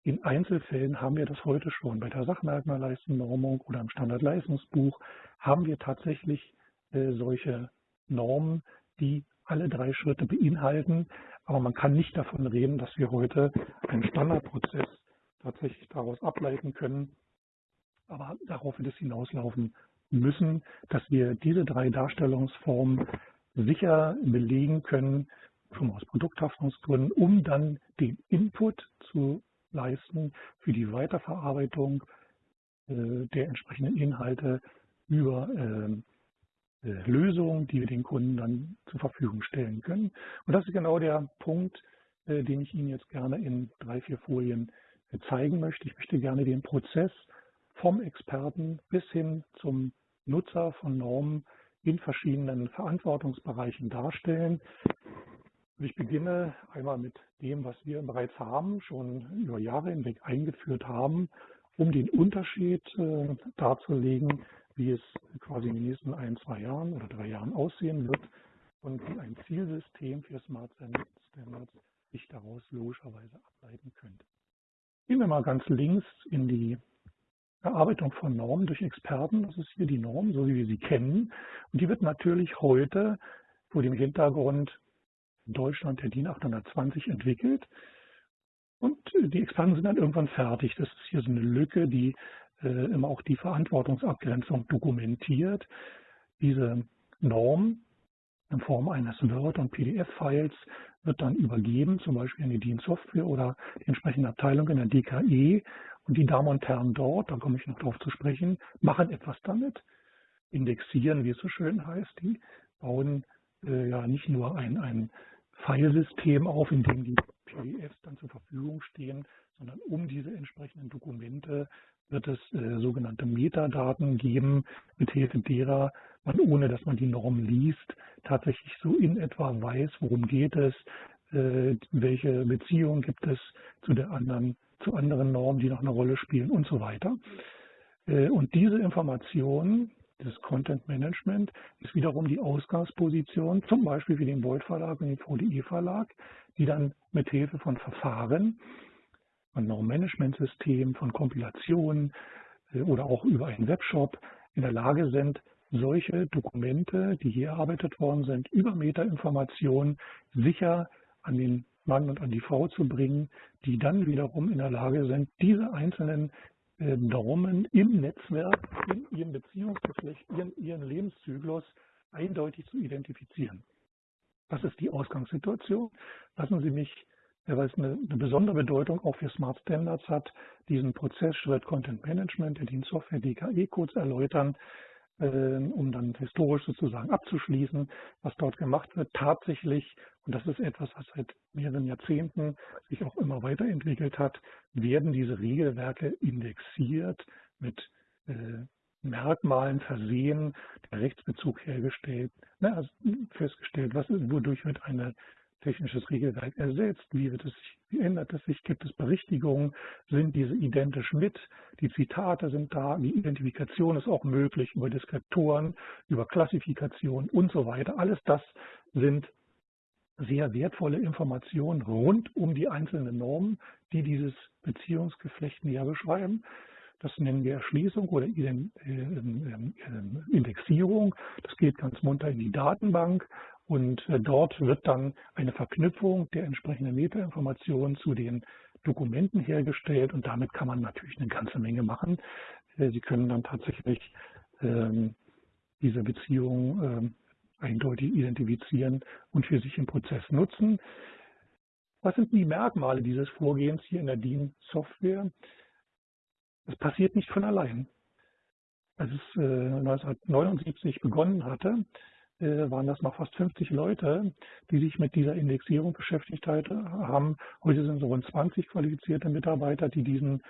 In Einzelfällen haben wir das heute schon. Bei der Sachmerkmalleistennormung oder im Standardleistungsbuch haben wir tatsächlich äh, solche Normen, die alle drei Schritte beinhalten. Aber man kann nicht davon reden, dass wir heute einen Standardprozess tatsächlich daraus ableiten können. Aber darauf wird es hinauslaufen müssen, dass wir diese drei Darstellungsformen sicher belegen können, schon aus Produkthaftungsgründen, um dann den Input zu leisten für die Weiterverarbeitung äh, der entsprechenden Inhalte über äh, äh, Lösungen, die wir den Kunden dann zur Verfügung stellen können. Und das ist genau der Punkt, äh, den ich Ihnen jetzt gerne in drei, vier Folien zeigen möchte. Ich möchte gerne den Prozess vom Experten bis hin zum Nutzer von Normen in verschiedenen Verantwortungsbereichen darstellen. Ich beginne einmal mit dem, was wir bereits haben, schon über Jahre hinweg eingeführt haben, um den Unterschied äh, darzulegen, wie es quasi in den nächsten ein, zwei Jahren oder drei Jahren aussehen wird und wie ein Zielsystem für Smart Standards sich daraus logischerweise ableiten könnte. Gehen wir mal ganz links in die Erarbeitung von Normen durch Experten. Das ist hier die Norm, so wie wir sie kennen. Und die wird natürlich heute vor dem Hintergrund in Deutschland der DIN 820 entwickelt. Und die Experten sind dann irgendwann fertig. Das ist hier so eine Lücke, die immer auch die Verantwortungsabgrenzung dokumentiert. Diese Norm in Form eines Word- und PDF-Files, wird dann übergeben, zum Beispiel in die Dienstsoftware oder die entsprechende Abteilung in der DKE. Und die Damen und Herren dort, da komme ich noch drauf zu sprechen, machen etwas damit, indexieren, wie es so schön heißt. Die bauen äh, ja nicht nur ein, ein Filesystem auf, in dem die PDFs dann zur Verfügung stehen, sondern um diese entsprechenden Dokumente wird es äh, sogenannte Metadaten geben, mithilfe derer man, ohne dass man die Norm liest, tatsächlich so in etwa weiß, worum geht es, äh, welche Beziehung gibt es zu der anderen, zu anderen Normen, die noch eine Rolle spielen und so weiter. Äh, und diese Informationen, das Content Management, ist wiederum die Ausgangsposition, zum Beispiel wie den Beuth Verlag und den VDE Verlag, die dann mit Hilfe von Verfahren, von Norm-Management-Systemen, von Kompilationen äh, oder auch über einen Webshop in der Lage sind, solche Dokumente, die hier erarbeitet worden sind, über Metainformationen sicher an den Mann und an die Frau zu bringen, die dann wiederum in der Lage sind, diese einzelnen äh, Normen im Netzwerk, in ihrem Beziehungsgeflecht, ihren, ihren Lebenszyklus eindeutig zu identifizieren. Das ist die Ausgangssituation. Lassen Sie mich, weil es eine, eine besondere Bedeutung auch für Smart Standards hat, diesen Prozessschritt Content Management, der Dienstsoftware DKE-Codes erläutern, ähm, um dann historisch sozusagen abzuschließen, was dort gemacht wird. Tatsächlich, und das ist etwas, was seit mehreren Jahrzehnten sich auch immer weiterentwickelt hat, werden diese Regelwerke indexiert mit äh, Merkmalen versehen, der Rechtsbezug hergestellt, ne, also festgestellt, was, wodurch wird eine technisches Regelwerk ersetzt? Wie, wird es, wie ändert es sich? Gibt es Berichtigungen? Sind diese identisch mit? Die Zitate sind da. Die Identifikation ist auch möglich über Deskriptoren, über Klassifikation und so weiter. Alles das sind sehr wertvolle Informationen rund um die einzelnen Normen, die dieses Beziehungsgeflecht näher beschreiben. Das nennen wir Erschließung oder ähm, ähm, ähm, Indexierung. Das geht ganz munter in die Datenbank und äh, dort wird dann eine Verknüpfung der entsprechenden Metainformationen zu den Dokumenten hergestellt und damit kann man natürlich eine ganze Menge machen. Äh, Sie können dann tatsächlich diese Beziehung eindeutig identifizieren und für sich im Prozess nutzen. Was sind die Merkmale dieses Vorgehens hier in der DIN-Software? Es passiert nicht von allein. Als es äh, 1979 begonnen hatte, äh, waren das noch fast 50 Leute, die sich mit dieser Indexierung beschäftigt haben. Heute sind es rund 20 qualifizierte Mitarbeiter, die diesen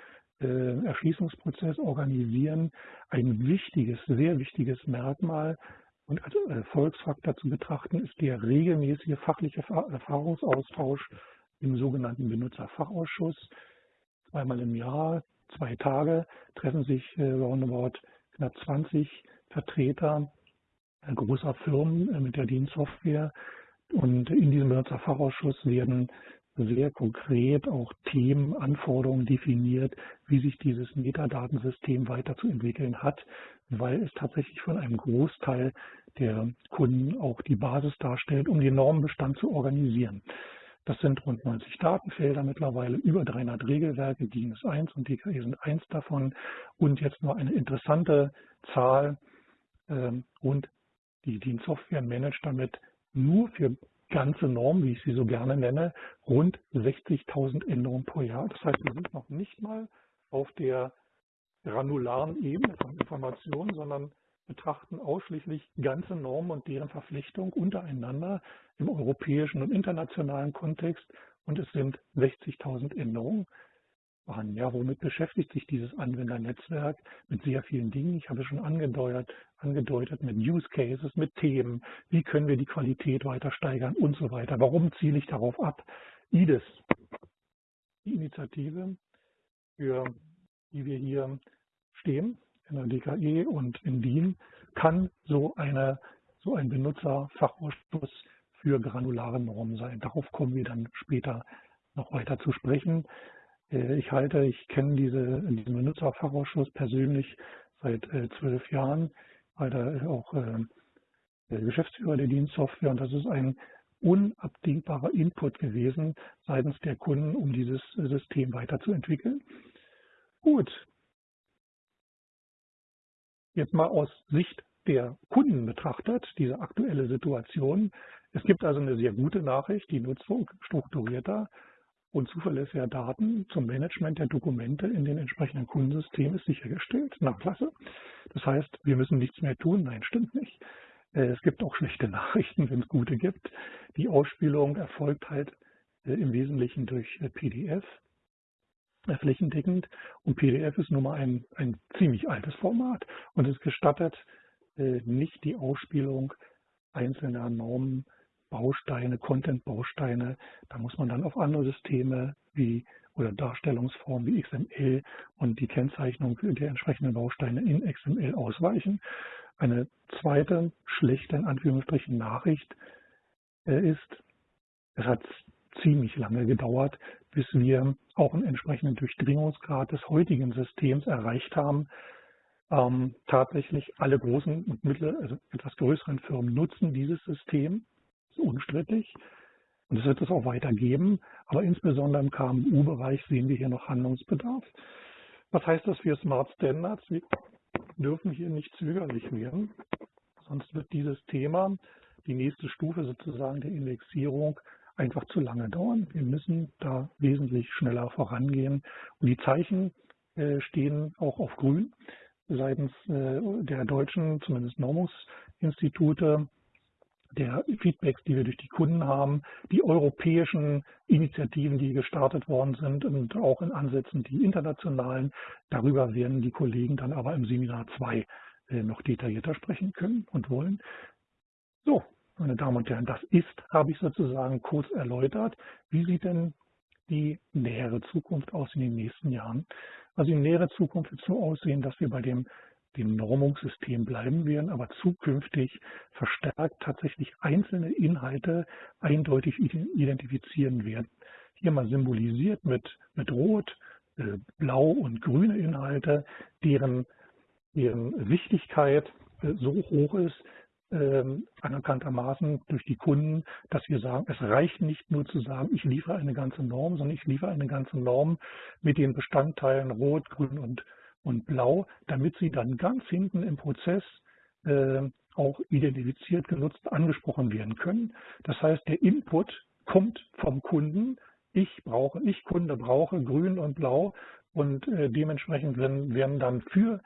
äh, Erschließungsprozess organisieren. Ein wichtiges, sehr wichtiges Merkmal und als Erfolgsfaktor zu betrachten ist der regelmäßige fachliche Erfahrungsaustausch im sogenannten Benutzerfachausschuss. Zweimal im Jahr, zwei Tage, treffen sich äh, roundabout knapp 20 Vertreter großer Firmen äh, mit der Dienstsoftware. Und in diesem Benutzerfachausschuss werden sehr konkret auch Themen, Anforderungen definiert, wie sich dieses Metadatensystem weiterzuentwickeln hat, weil es tatsächlich von einem Großteil der Kunden auch die Basis darstellt, um den Normenbestand zu organisieren. Das sind rund 90 Datenfelder mittlerweile, über 300 Regelwerke, DIN ist eins und DKE sind eins davon und jetzt nur eine interessante Zahl, ähm, rund die Dienstsoftware managt damit nur für ganze Normen, wie ich sie so gerne nenne, rund 60.000 Änderungen pro Jahr. Das heißt, wir sind noch nicht mal auf der granularen Ebene von Informationen, sondern betrachten ausschließlich ganze Normen und deren Verpflichtung untereinander im europäischen und internationalen Kontext. Und es sind 60.000 Änderungen an. Ja, womit beschäftigt sich dieses Anwendernetzwerk? Mit sehr vielen Dingen. Ich habe schon angedeutet, angedeutet mit Use Cases, mit Themen. Wie können wir die Qualität weiter steigern und so weiter. Warum ziele ich darauf ab? IDES, die Initiative, für die wir hier stehen, in der DKE und in DIN, kann so, eine, so ein Benutzerfachausschuss für granulare Normen sein. Darauf kommen wir dann später noch weiter zu sprechen. Äh, ich halte, ich kenne diese, diesen Benutzerfachausschuss persönlich seit äh, zwölf Jahren, weil da auch äh, der Geschäftsführer der Dienstsoftware und das ist ein unabdingbarer Input gewesen seitens der Kunden, um dieses System weiterzuentwickeln. Gut. Jetzt mal aus Sicht der Kunden betrachtet, diese aktuelle Situation. Es gibt also eine sehr gute Nachricht, die Nutzung strukturierter und zuverlässiger Daten zum Management der Dokumente in den entsprechenden Kundensystemen ist sichergestellt. Na klasse. Das heißt, wir müssen nichts mehr tun. Nein, stimmt nicht. Äh, es gibt auch schlechte Nachrichten, wenn es gute gibt. Die Ausspielung erfolgt halt äh, im Wesentlichen durch äh, PDF, flächendeckend. Und PDF ist nun mal ein, ein ziemlich altes Format und es gestattet nicht die Ausspielung einzelner Normen, Bausteine, Content-Bausteine. Da muss man dann auf andere Systeme wie oder Darstellungsformen wie XML und die Kennzeichnung der entsprechenden Bausteine in XML ausweichen. Eine zweite schlechte, in Anführungsstrichen, Nachricht äh, ist, es hat ziemlich lange gedauert, bis wir auch einen entsprechenden Durchdringungsgrad des heutigen Systems erreicht haben. Ähm, tatsächlich alle großen und mittleren, also etwas größeren Firmen nutzen dieses System, ist unstrittig. Und es wird es auch weitergeben. Aber insbesondere im KMU-Bereich sehen wir hier noch Handlungsbedarf. Was heißt das für Smart Standards? Wir dürfen hier nicht zögerlich werden. Sonst wird dieses Thema, die nächste Stufe sozusagen der Indexierung, einfach zu lange dauern. Wir müssen da wesentlich schneller vorangehen. Und die Zeichen äh, stehen auch auf grün seitens äh, der deutschen, zumindest Normungsinstitute, der Feedbacks, die wir durch die Kunden haben, die europäischen Initiativen, die gestartet worden sind und auch in Ansätzen die internationalen. Darüber werden die Kollegen dann aber im Seminar 2 äh, noch detaillierter sprechen können und wollen. So, meine Damen und Herren, das ist, habe ich sozusagen kurz erläutert. Wie sieht denn die nähere Zukunft aus in den nächsten Jahren? Also die nähere Zukunft wird so aussehen, dass wir bei dem dem Normungssystem bleiben werden, aber zukünftig verstärkt tatsächlich einzelne Inhalte eindeutig identifizieren werden. Hier mal symbolisiert mit, mit Rot, äh, Blau und grüne Inhalte, deren, deren Wichtigkeit äh, so hoch ist, äh, anerkanntermaßen durch die Kunden, dass wir sagen, es reicht nicht nur zu sagen, ich liefere eine ganze Norm, sondern ich liefere eine ganze Norm mit den Bestandteilen Rot, Grün und und Blau, damit sie dann ganz hinten im Prozess äh, auch identifiziert, genutzt, angesprochen werden können. Das heißt, der Input kommt vom Kunden. Ich brauche, ich Kunde brauche grün und blau und äh, dementsprechend werden, werden dann für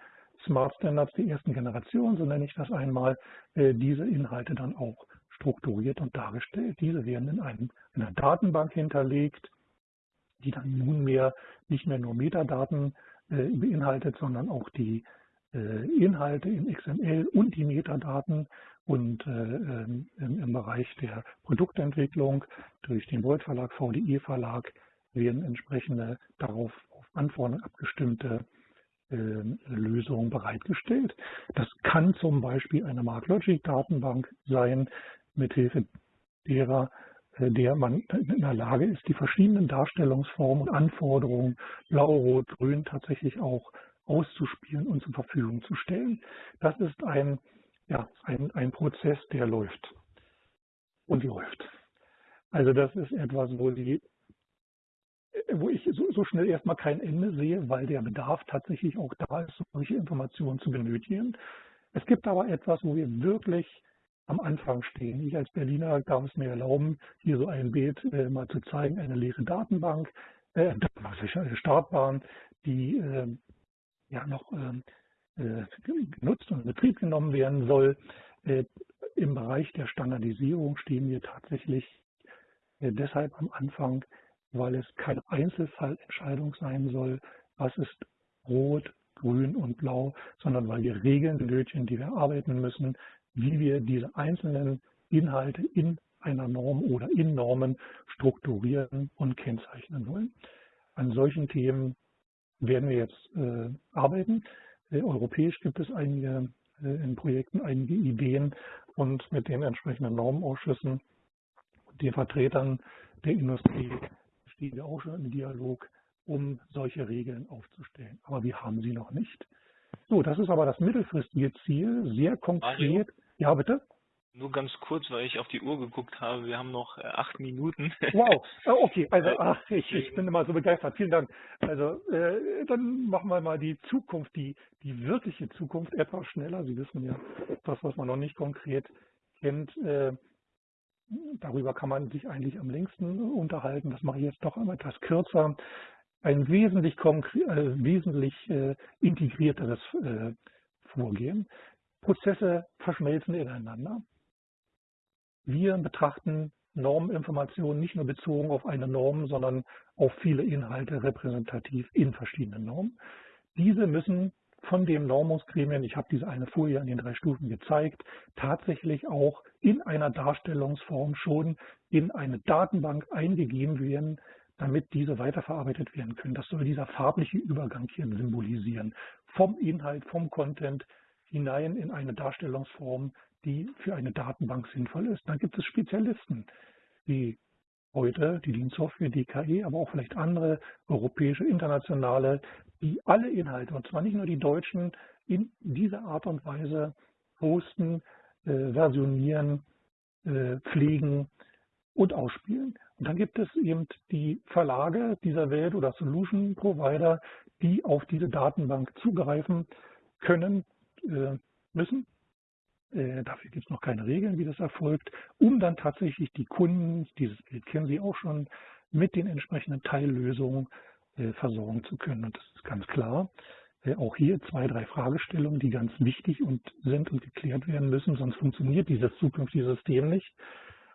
Smart Standards die ersten Generation, so nenne ich das einmal, äh, diese Inhalte dann auch strukturiert und dargestellt. Diese werden in, einem, in einer Datenbank hinterlegt, die dann nunmehr nicht mehr nur Metadaten äh, beinhaltet, sondern auch die äh, Inhalte in XML und die Metadaten und äh, ähm, im Bereich der Produktentwicklung durch den Volt Verlag, VDE Verlag werden entsprechende darauf auf Anforderungen abgestimmte Lösungen bereitgestellt. Das kann zum Beispiel eine MarkLogic Datenbank sein, mithilfe derer der man in der Lage ist, die verschiedenen Darstellungsformen und Anforderungen Blau, Rot, Grün tatsächlich auch auszuspielen und zur Verfügung zu stellen. Das ist ein, ja, ein, ein Prozess, der läuft und läuft. Also das ist etwas, wo, die, wo ich so, so schnell erstmal kein Ende sehe, weil der Bedarf tatsächlich auch da ist, solche Informationen zu benötigen. Es gibt aber etwas, wo wir wirklich am Anfang stehen. Ich als Berliner darf es mir erlauben, hier so ein Bild äh, mal zu zeigen, eine leere Datenbank, äh, Startbahn, die äh, ja noch ähm, äh, genutzt und in Betrieb genommen werden soll. Äh, Im Bereich der Standardisierung stehen wir tatsächlich äh, deshalb am Anfang, weil es keine Einzelfallentscheidung sein soll, was ist rot, grün und blau, sondern weil wir Regeln benötigen, die wir arbeiten müssen, wie wir diese einzelnen Inhalte in einer Norm oder in Normen strukturieren und kennzeichnen wollen. An solchen Themen werden wir jetzt äh, arbeiten. Äh, europäisch gibt es einige äh, in Projekten einige Ideen und mit den entsprechenden Normausschüssen den Vertretern der Industrie stehen wir auch schon im Dialog, um solche Regeln aufzustellen. Aber wir haben sie noch nicht. So, das ist aber das mittelfristige Ziel, sehr konkret. Mario? Ja, bitte? Nur ganz kurz, weil ich auf die Uhr geguckt habe. Wir haben noch äh, acht Minuten. Wow, oh, okay. Also ach, ich, ich bin immer so begeistert. Vielen Dank. Also äh, dann machen wir mal die Zukunft, die, die wirkliche Zukunft etwas schneller. Sie wissen ja, das, was man noch nicht konkret kennt, äh, darüber kann man sich eigentlich am längsten unterhalten. Das mache ich jetzt doch etwas kürzer. Ein wesentlich, äh, wesentlich äh, integrierteres äh, Vorgehen. Prozesse verschmelzen ineinander. Wir betrachten Norminformationen nicht nur bezogen auf eine Norm, sondern auf viele Inhalte repräsentativ in verschiedenen Normen. Diese müssen von dem Normungsgremien, ich habe diese eine Folie an den drei Stufen gezeigt, tatsächlich auch in einer Darstellungsform schon in eine Datenbank eingegeben werden, damit diese weiterverarbeitet werden können. Das soll dieser farbliche Übergang hier symbolisieren. Vom Inhalt, vom Content hinein in eine Darstellungsform, die für eine Datenbank sinnvoll ist. Dann gibt es Spezialisten, wie heute die Dienstsoftware DKE, aber auch vielleicht andere europäische, internationale, die alle Inhalte, und zwar nicht nur die deutschen, in dieser Art und Weise hosten, äh, versionieren, äh, pflegen und ausspielen. Und dann gibt es eben die Verlage dieser Welt oder Solution Provider, die auf diese Datenbank zugreifen können, äh, müssen äh, dafür gibt es noch keine Regeln, wie das erfolgt, um dann tatsächlich die Kunden, dieses Bild kennen Sie auch schon, mit den entsprechenden Teillösungen äh, versorgen zu können. Und das ist ganz klar. Äh, auch hier zwei, drei Fragestellungen, die ganz wichtig und sind und geklärt werden müssen, sonst funktioniert dieses zukünftige System nicht.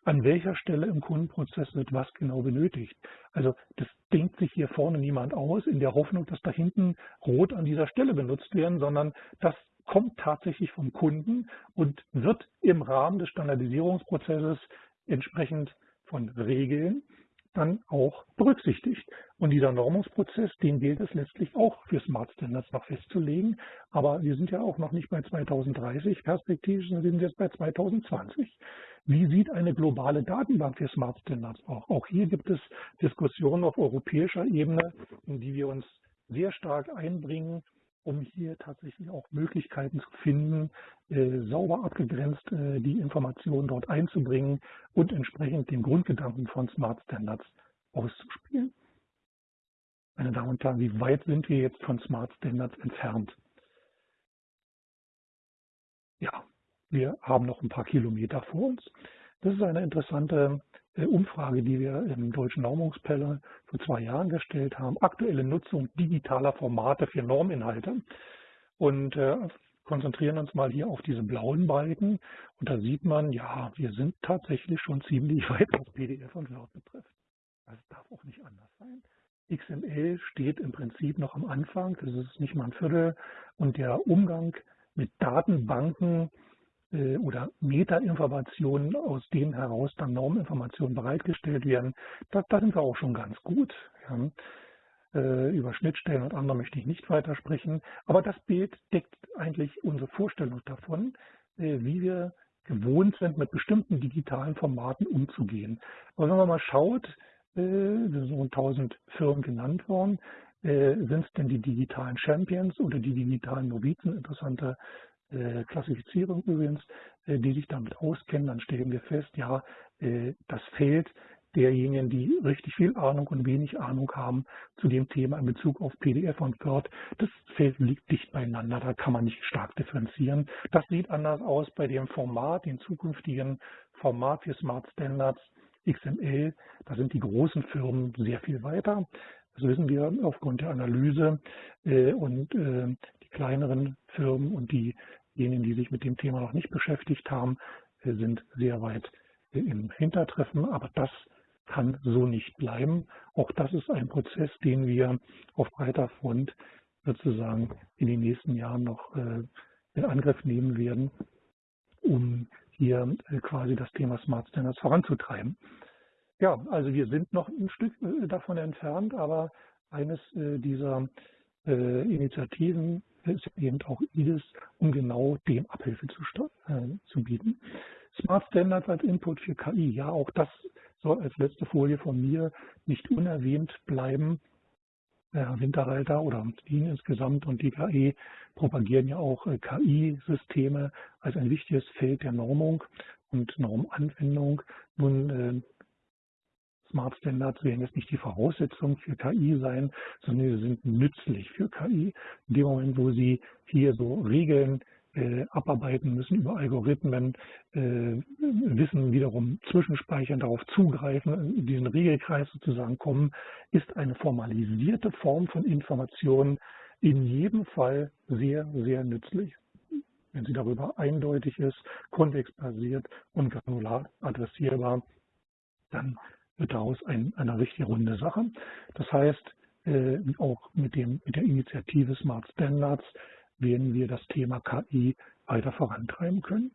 An welcher Stelle im Kundenprozess wird was genau benötigt? Also das denkt sich hier vorne niemand aus in der Hoffnung, dass da hinten rot an dieser Stelle benutzt werden, sondern dass kommt tatsächlich vom Kunden und wird im Rahmen des Standardisierungsprozesses entsprechend von Regeln dann auch berücksichtigt. Und dieser Normungsprozess, den gilt es letztlich auch für Smart Standards noch festzulegen. Aber wir sind ja auch noch nicht bei 2030 perspektivisch, sondern wir sind jetzt bei 2020. Wie sieht eine globale Datenbank für Smart Standards auch? Auch hier gibt es Diskussionen auf europäischer Ebene, in die wir uns sehr stark einbringen um hier tatsächlich auch Möglichkeiten zu finden, äh, sauber abgegrenzt äh, die Informationen dort einzubringen und entsprechend den Grundgedanken von Smart Standards auszuspielen. Meine Damen und Herren, wie weit sind wir jetzt von Smart Standards entfernt? Ja, wir haben noch ein paar Kilometer vor uns. Das ist eine interessante Umfrage, die wir im Deutschen Normungspanel vor zwei Jahren gestellt haben. Aktuelle Nutzung digitaler Formate für Norminhalte. Und äh, konzentrieren uns mal hier auf diese blauen Balken. Und da sieht man, ja, wir sind tatsächlich schon ziemlich weit, was PDF und Word betrifft. Das darf auch nicht anders sein. XML steht im Prinzip noch am Anfang, das ist nicht mal ein Viertel. Und der Umgang mit Datenbanken äh, oder Metainformationen, aus denen heraus dann Norminformationen bereitgestellt werden, da, da sind wir auch schon ganz gut. Ja. Äh, über Schnittstellen und andere möchte ich nicht weiter sprechen, aber das Bild deckt eigentlich unsere Vorstellung davon, äh, wie wir gewohnt sind, mit bestimmten digitalen Formaten umzugehen. Aber wenn man mal schaut, äh, sind so 1000 Firmen genannt worden, sind es denn die digitalen Champions oder die digitalen Novizen? Interessante äh, Klassifizierung übrigens, äh, die sich damit auskennen, dann stellen wir fest, ja, äh, das Feld derjenigen, die richtig viel Ahnung und wenig Ahnung haben zu dem Thema in Bezug auf PDF und Word, das Feld liegt dicht beieinander, da kann man nicht stark differenzieren. Das sieht anders aus bei dem Format, dem zukünftigen Format für Smart Standards XML. Da sind die großen Firmen sehr viel weiter. Das wissen wir aufgrund der Analyse und die kleineren Firmen und die Diejenigen, die sich mit dem Thema noch nicht beschäftigt haben, äh, sind sehr weit äh, im Hintertreffen. Aber das kann so nicht bleiben. Auch das ist ein Prozess, den wir auf breiter Front sozusagen in den nächsten Jahren noch äh, in Angriff nehmen werden, um hier quasi das Thema Smart Standards voranzutreiben. Ja, also wir sind noch ein Stück davon entfernt, aber eines dieser Initiativen ist eben auch IDIS, um genau dem Abhilfe zu, äh, zu bieten. Smart Standards als Input für KI, ja, auch das soll als letzte Folie von mir nicht unerwähnt bleiben. Winterreiter oder DIN insgesamt und die KI propagieren ja auch äh, KI-Systeme als ein wichtiges Feld der Normung. und Normanwendung. Nun, äh, Smart Standards werden jetzt nicht die Voraussetzung für KI sein, sondern sie sind nützlich für KI. In dem Moment, wo sie hier so Regeln äh, abarbeiten müssen über Algorithmen, äh, Wissen wiederum zwischenspeichern, darauf zugreifen, in diesen Regelkreis sozusagen kommen, ist eine formalisierte Form von Informationen in jedem Fall sehr, sehr nützlich. Wenn sie darüber eindeutig ist, kontextbasiert und granular adressierbar, dann wird daraus ein, eine richtig runde Sache. Das heißt, äh, auch mit, dem, mit der Initiative Smart Standards werden wir das Thema KI weiter vorantreiben können.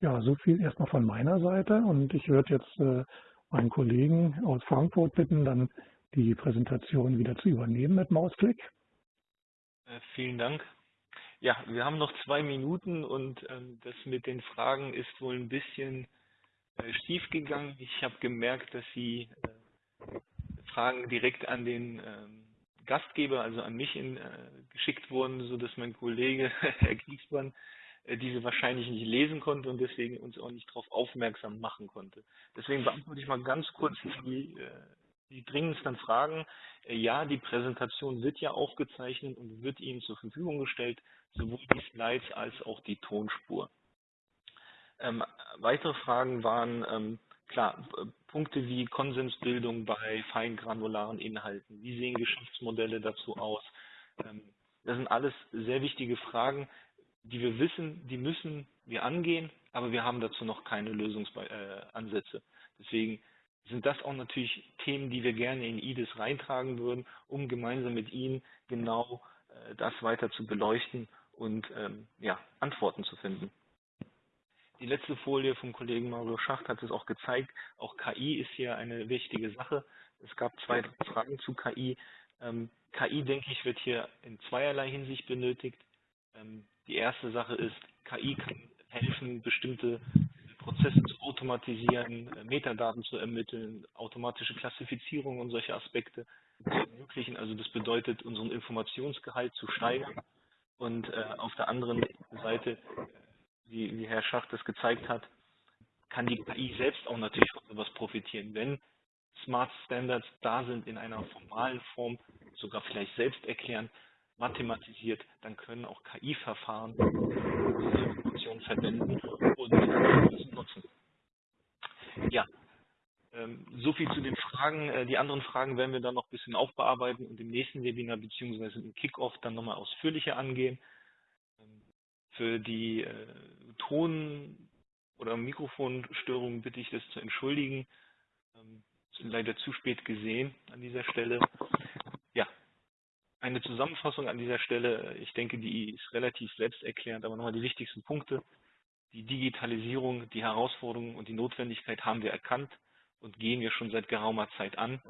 Ja, so viel erstmal von meiner Seite und ich würde jetzt äh, meinen Kollegen aus Frankfurt bitten, dann die Präsentation wieder zu übernehmen mit Mausklick. Äh, vielen Dank. Ja, wir haben noch zwei Minuten und ähm, das mit den Fragen ist wohl ein bisschen äh, schief gegangen. Ich habe gemerkt, dass Sie äh, Fragen direkt an den ähm, Gastgeber, also an mich in, äh, geschickt wurden, so dass mein Kollege Herr Kriegsmann diese wahrscheinlich nicht lesen konnte und deswegen uns auch nicht darauf aufmerksam machen konnte. Deswegen beantworte ich mal ganz kurz die, die dringendsten Fragen. Ja, die Präsentation wird ja aufgezeichnet und wird Ihnen zur Verfügung gestellt, sowohl die Slides als auch die Tonspur. Ähm, weitere Fragen waren, ähm, klar, Punkte wie Konsensbildung bei feingranularen Inhalten. Wie sehen Geschäftsmodelle dazu aus? Ähm, das sind alles sehr wichtige Fragen, die wir wissen, die müssen wir angehen, aber wir haben dazu noch keine Lösungsansätze. Deswegen sind das auch natürlich Themen, die wir gerne in IDIS reintragen würden, um gemeinsam mit Ihnen genau äh, das weiter zu beleuchten und ähm, ja, Antworten zu finden. Die letzte Folie vom Kollegen Mario Schacht hat es auch gezeigt. Auch KI ist hier eine wichtige Sache. Es gab zwei Fragen zu KI. Ähm, KI, denke ich, wird hier in zweierlei Hinsicht benötigt. Ähm, die erste Sache ist, KI kann helfen, bestimmte Prozesse zu automatisieren, äh, Metadaten zu ermitteln, automatische Klassifizierung und solche Aspekte zu ermöglichen. Also das bedeutet, unseren Informationsgehalt zu steigern. Und äh, auf der anderen Seite wie, wie Herr Schacht das gezeigt hat, kann die KI selbst auch natürlich von sowas profitieren. Wenn Smart Standards da sind in einer formalen Form, sogar vielleicht selbst erklären, mathematisiert, dann können auch KI-Verfahren diese Informationen verwenden und nutzen. Ja, ähm, so viel zu den Fragen. Äh, die anderen Fragen werden wir dann noch ein bisschen aufbearbeiten und im nächsten Webinar bzw. im Kickoff dann nochmal ausführlicher angehen. Für die äh, Ton- oder Mikrofonstörungen bitte ich das zu entschuldigen. Ähm, sind leider zu spät gesehen an dieser Stelle. Ja, eine Zusammenfassung an dieser Stelle. Ich denke, die ist relativ selbsterklärend, aber nochmal die wichtigsten Punkte. Die Digitalisierung, die Herausforderungen und die Notwendigkeit haben wir erkannt und gehen wir schon seit geraumer Zeit an.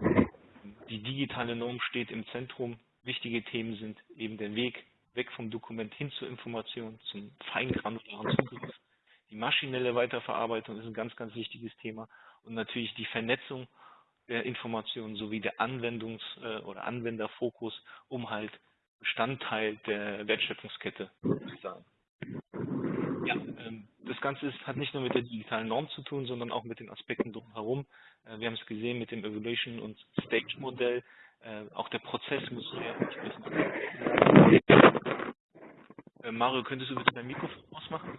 Die digitale Norm steht im Zentrum. Wichtige Themen sind eben der Weg weg vom Dokument hin zur Information, zum feingranularen Zugriff. Die maschinelle Weiterverarbeitung ist ein ganz, ganz wichtiges Thema und natürlich die Vernetzung der Informationen sowie der Anwendungs- äh, oder Anwenderfokus, um halt Bestandteil der Wertschöpfungskette zu sein. Ja, ähm, das Ganze ist, hat nicht nur mit der digitalen Norm zu tun, sondern auch mit den Aspekten drumherum. Äh, wir haben es gesehen mit dem Evaluation- und Stage-Modell. Äh, auch der Prozess muss entsprechend Mario, könntest du bitte dein Mikrofon ausmachen?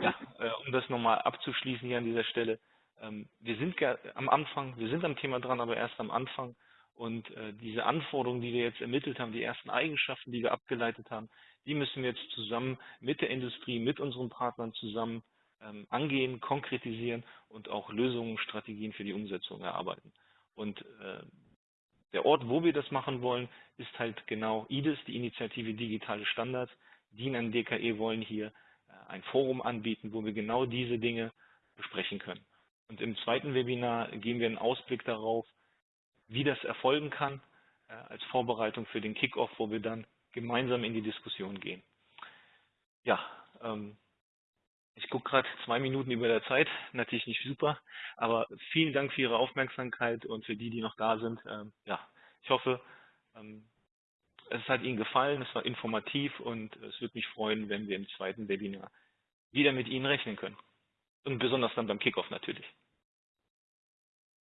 Ja, äh, um das nochmal abzuschließen hier an dieser Stelle. Ähm, wir sind am Anfang, wir sind am Thema dran, aber erst am Anfang. Und äh, diese Anforderungen, die wir jetzt ermittelt haben, die ersten Eigenschaften, die wir abgeleitet haben, die müssen wir jetzt zusammen mit der Industrie, mit unseren Partnern zusammen ähm, angehen, konkretisieren und auch Lösungen, Strategien für die Umsetzung erarbeiten. Und äh, der Ort, wo wir das machen wollen, ist halt genau IDIS, die Initiative Digitale Standards. DIN an DKE wollen hier äh, ein Forum anbieten, wo wir genau diese Dinge besprechen können. Und im zweiten Webinar geben wir einen Ausblick darauf, wie das erfolgen kann, äh, als Vorbereitung für den Kickoff, wo wir dann gemeinsam in die Diskussion gehen. Ja, ähm, ich gucke gerade zwei Minuten über der Zeit, natürlich nicht super, aber vielen Dank für Ihre Aufmerksamkeit und für die, die noch da sind. Ähm, ja, ich hoffe, ähm, es hat Ihnen gefallen, es war informativ und es würde mich freuen, wenn wir im zweiten Webinar wieder mit Ihnen rechnen können. Und besonders dann beim Kickoff natürlich.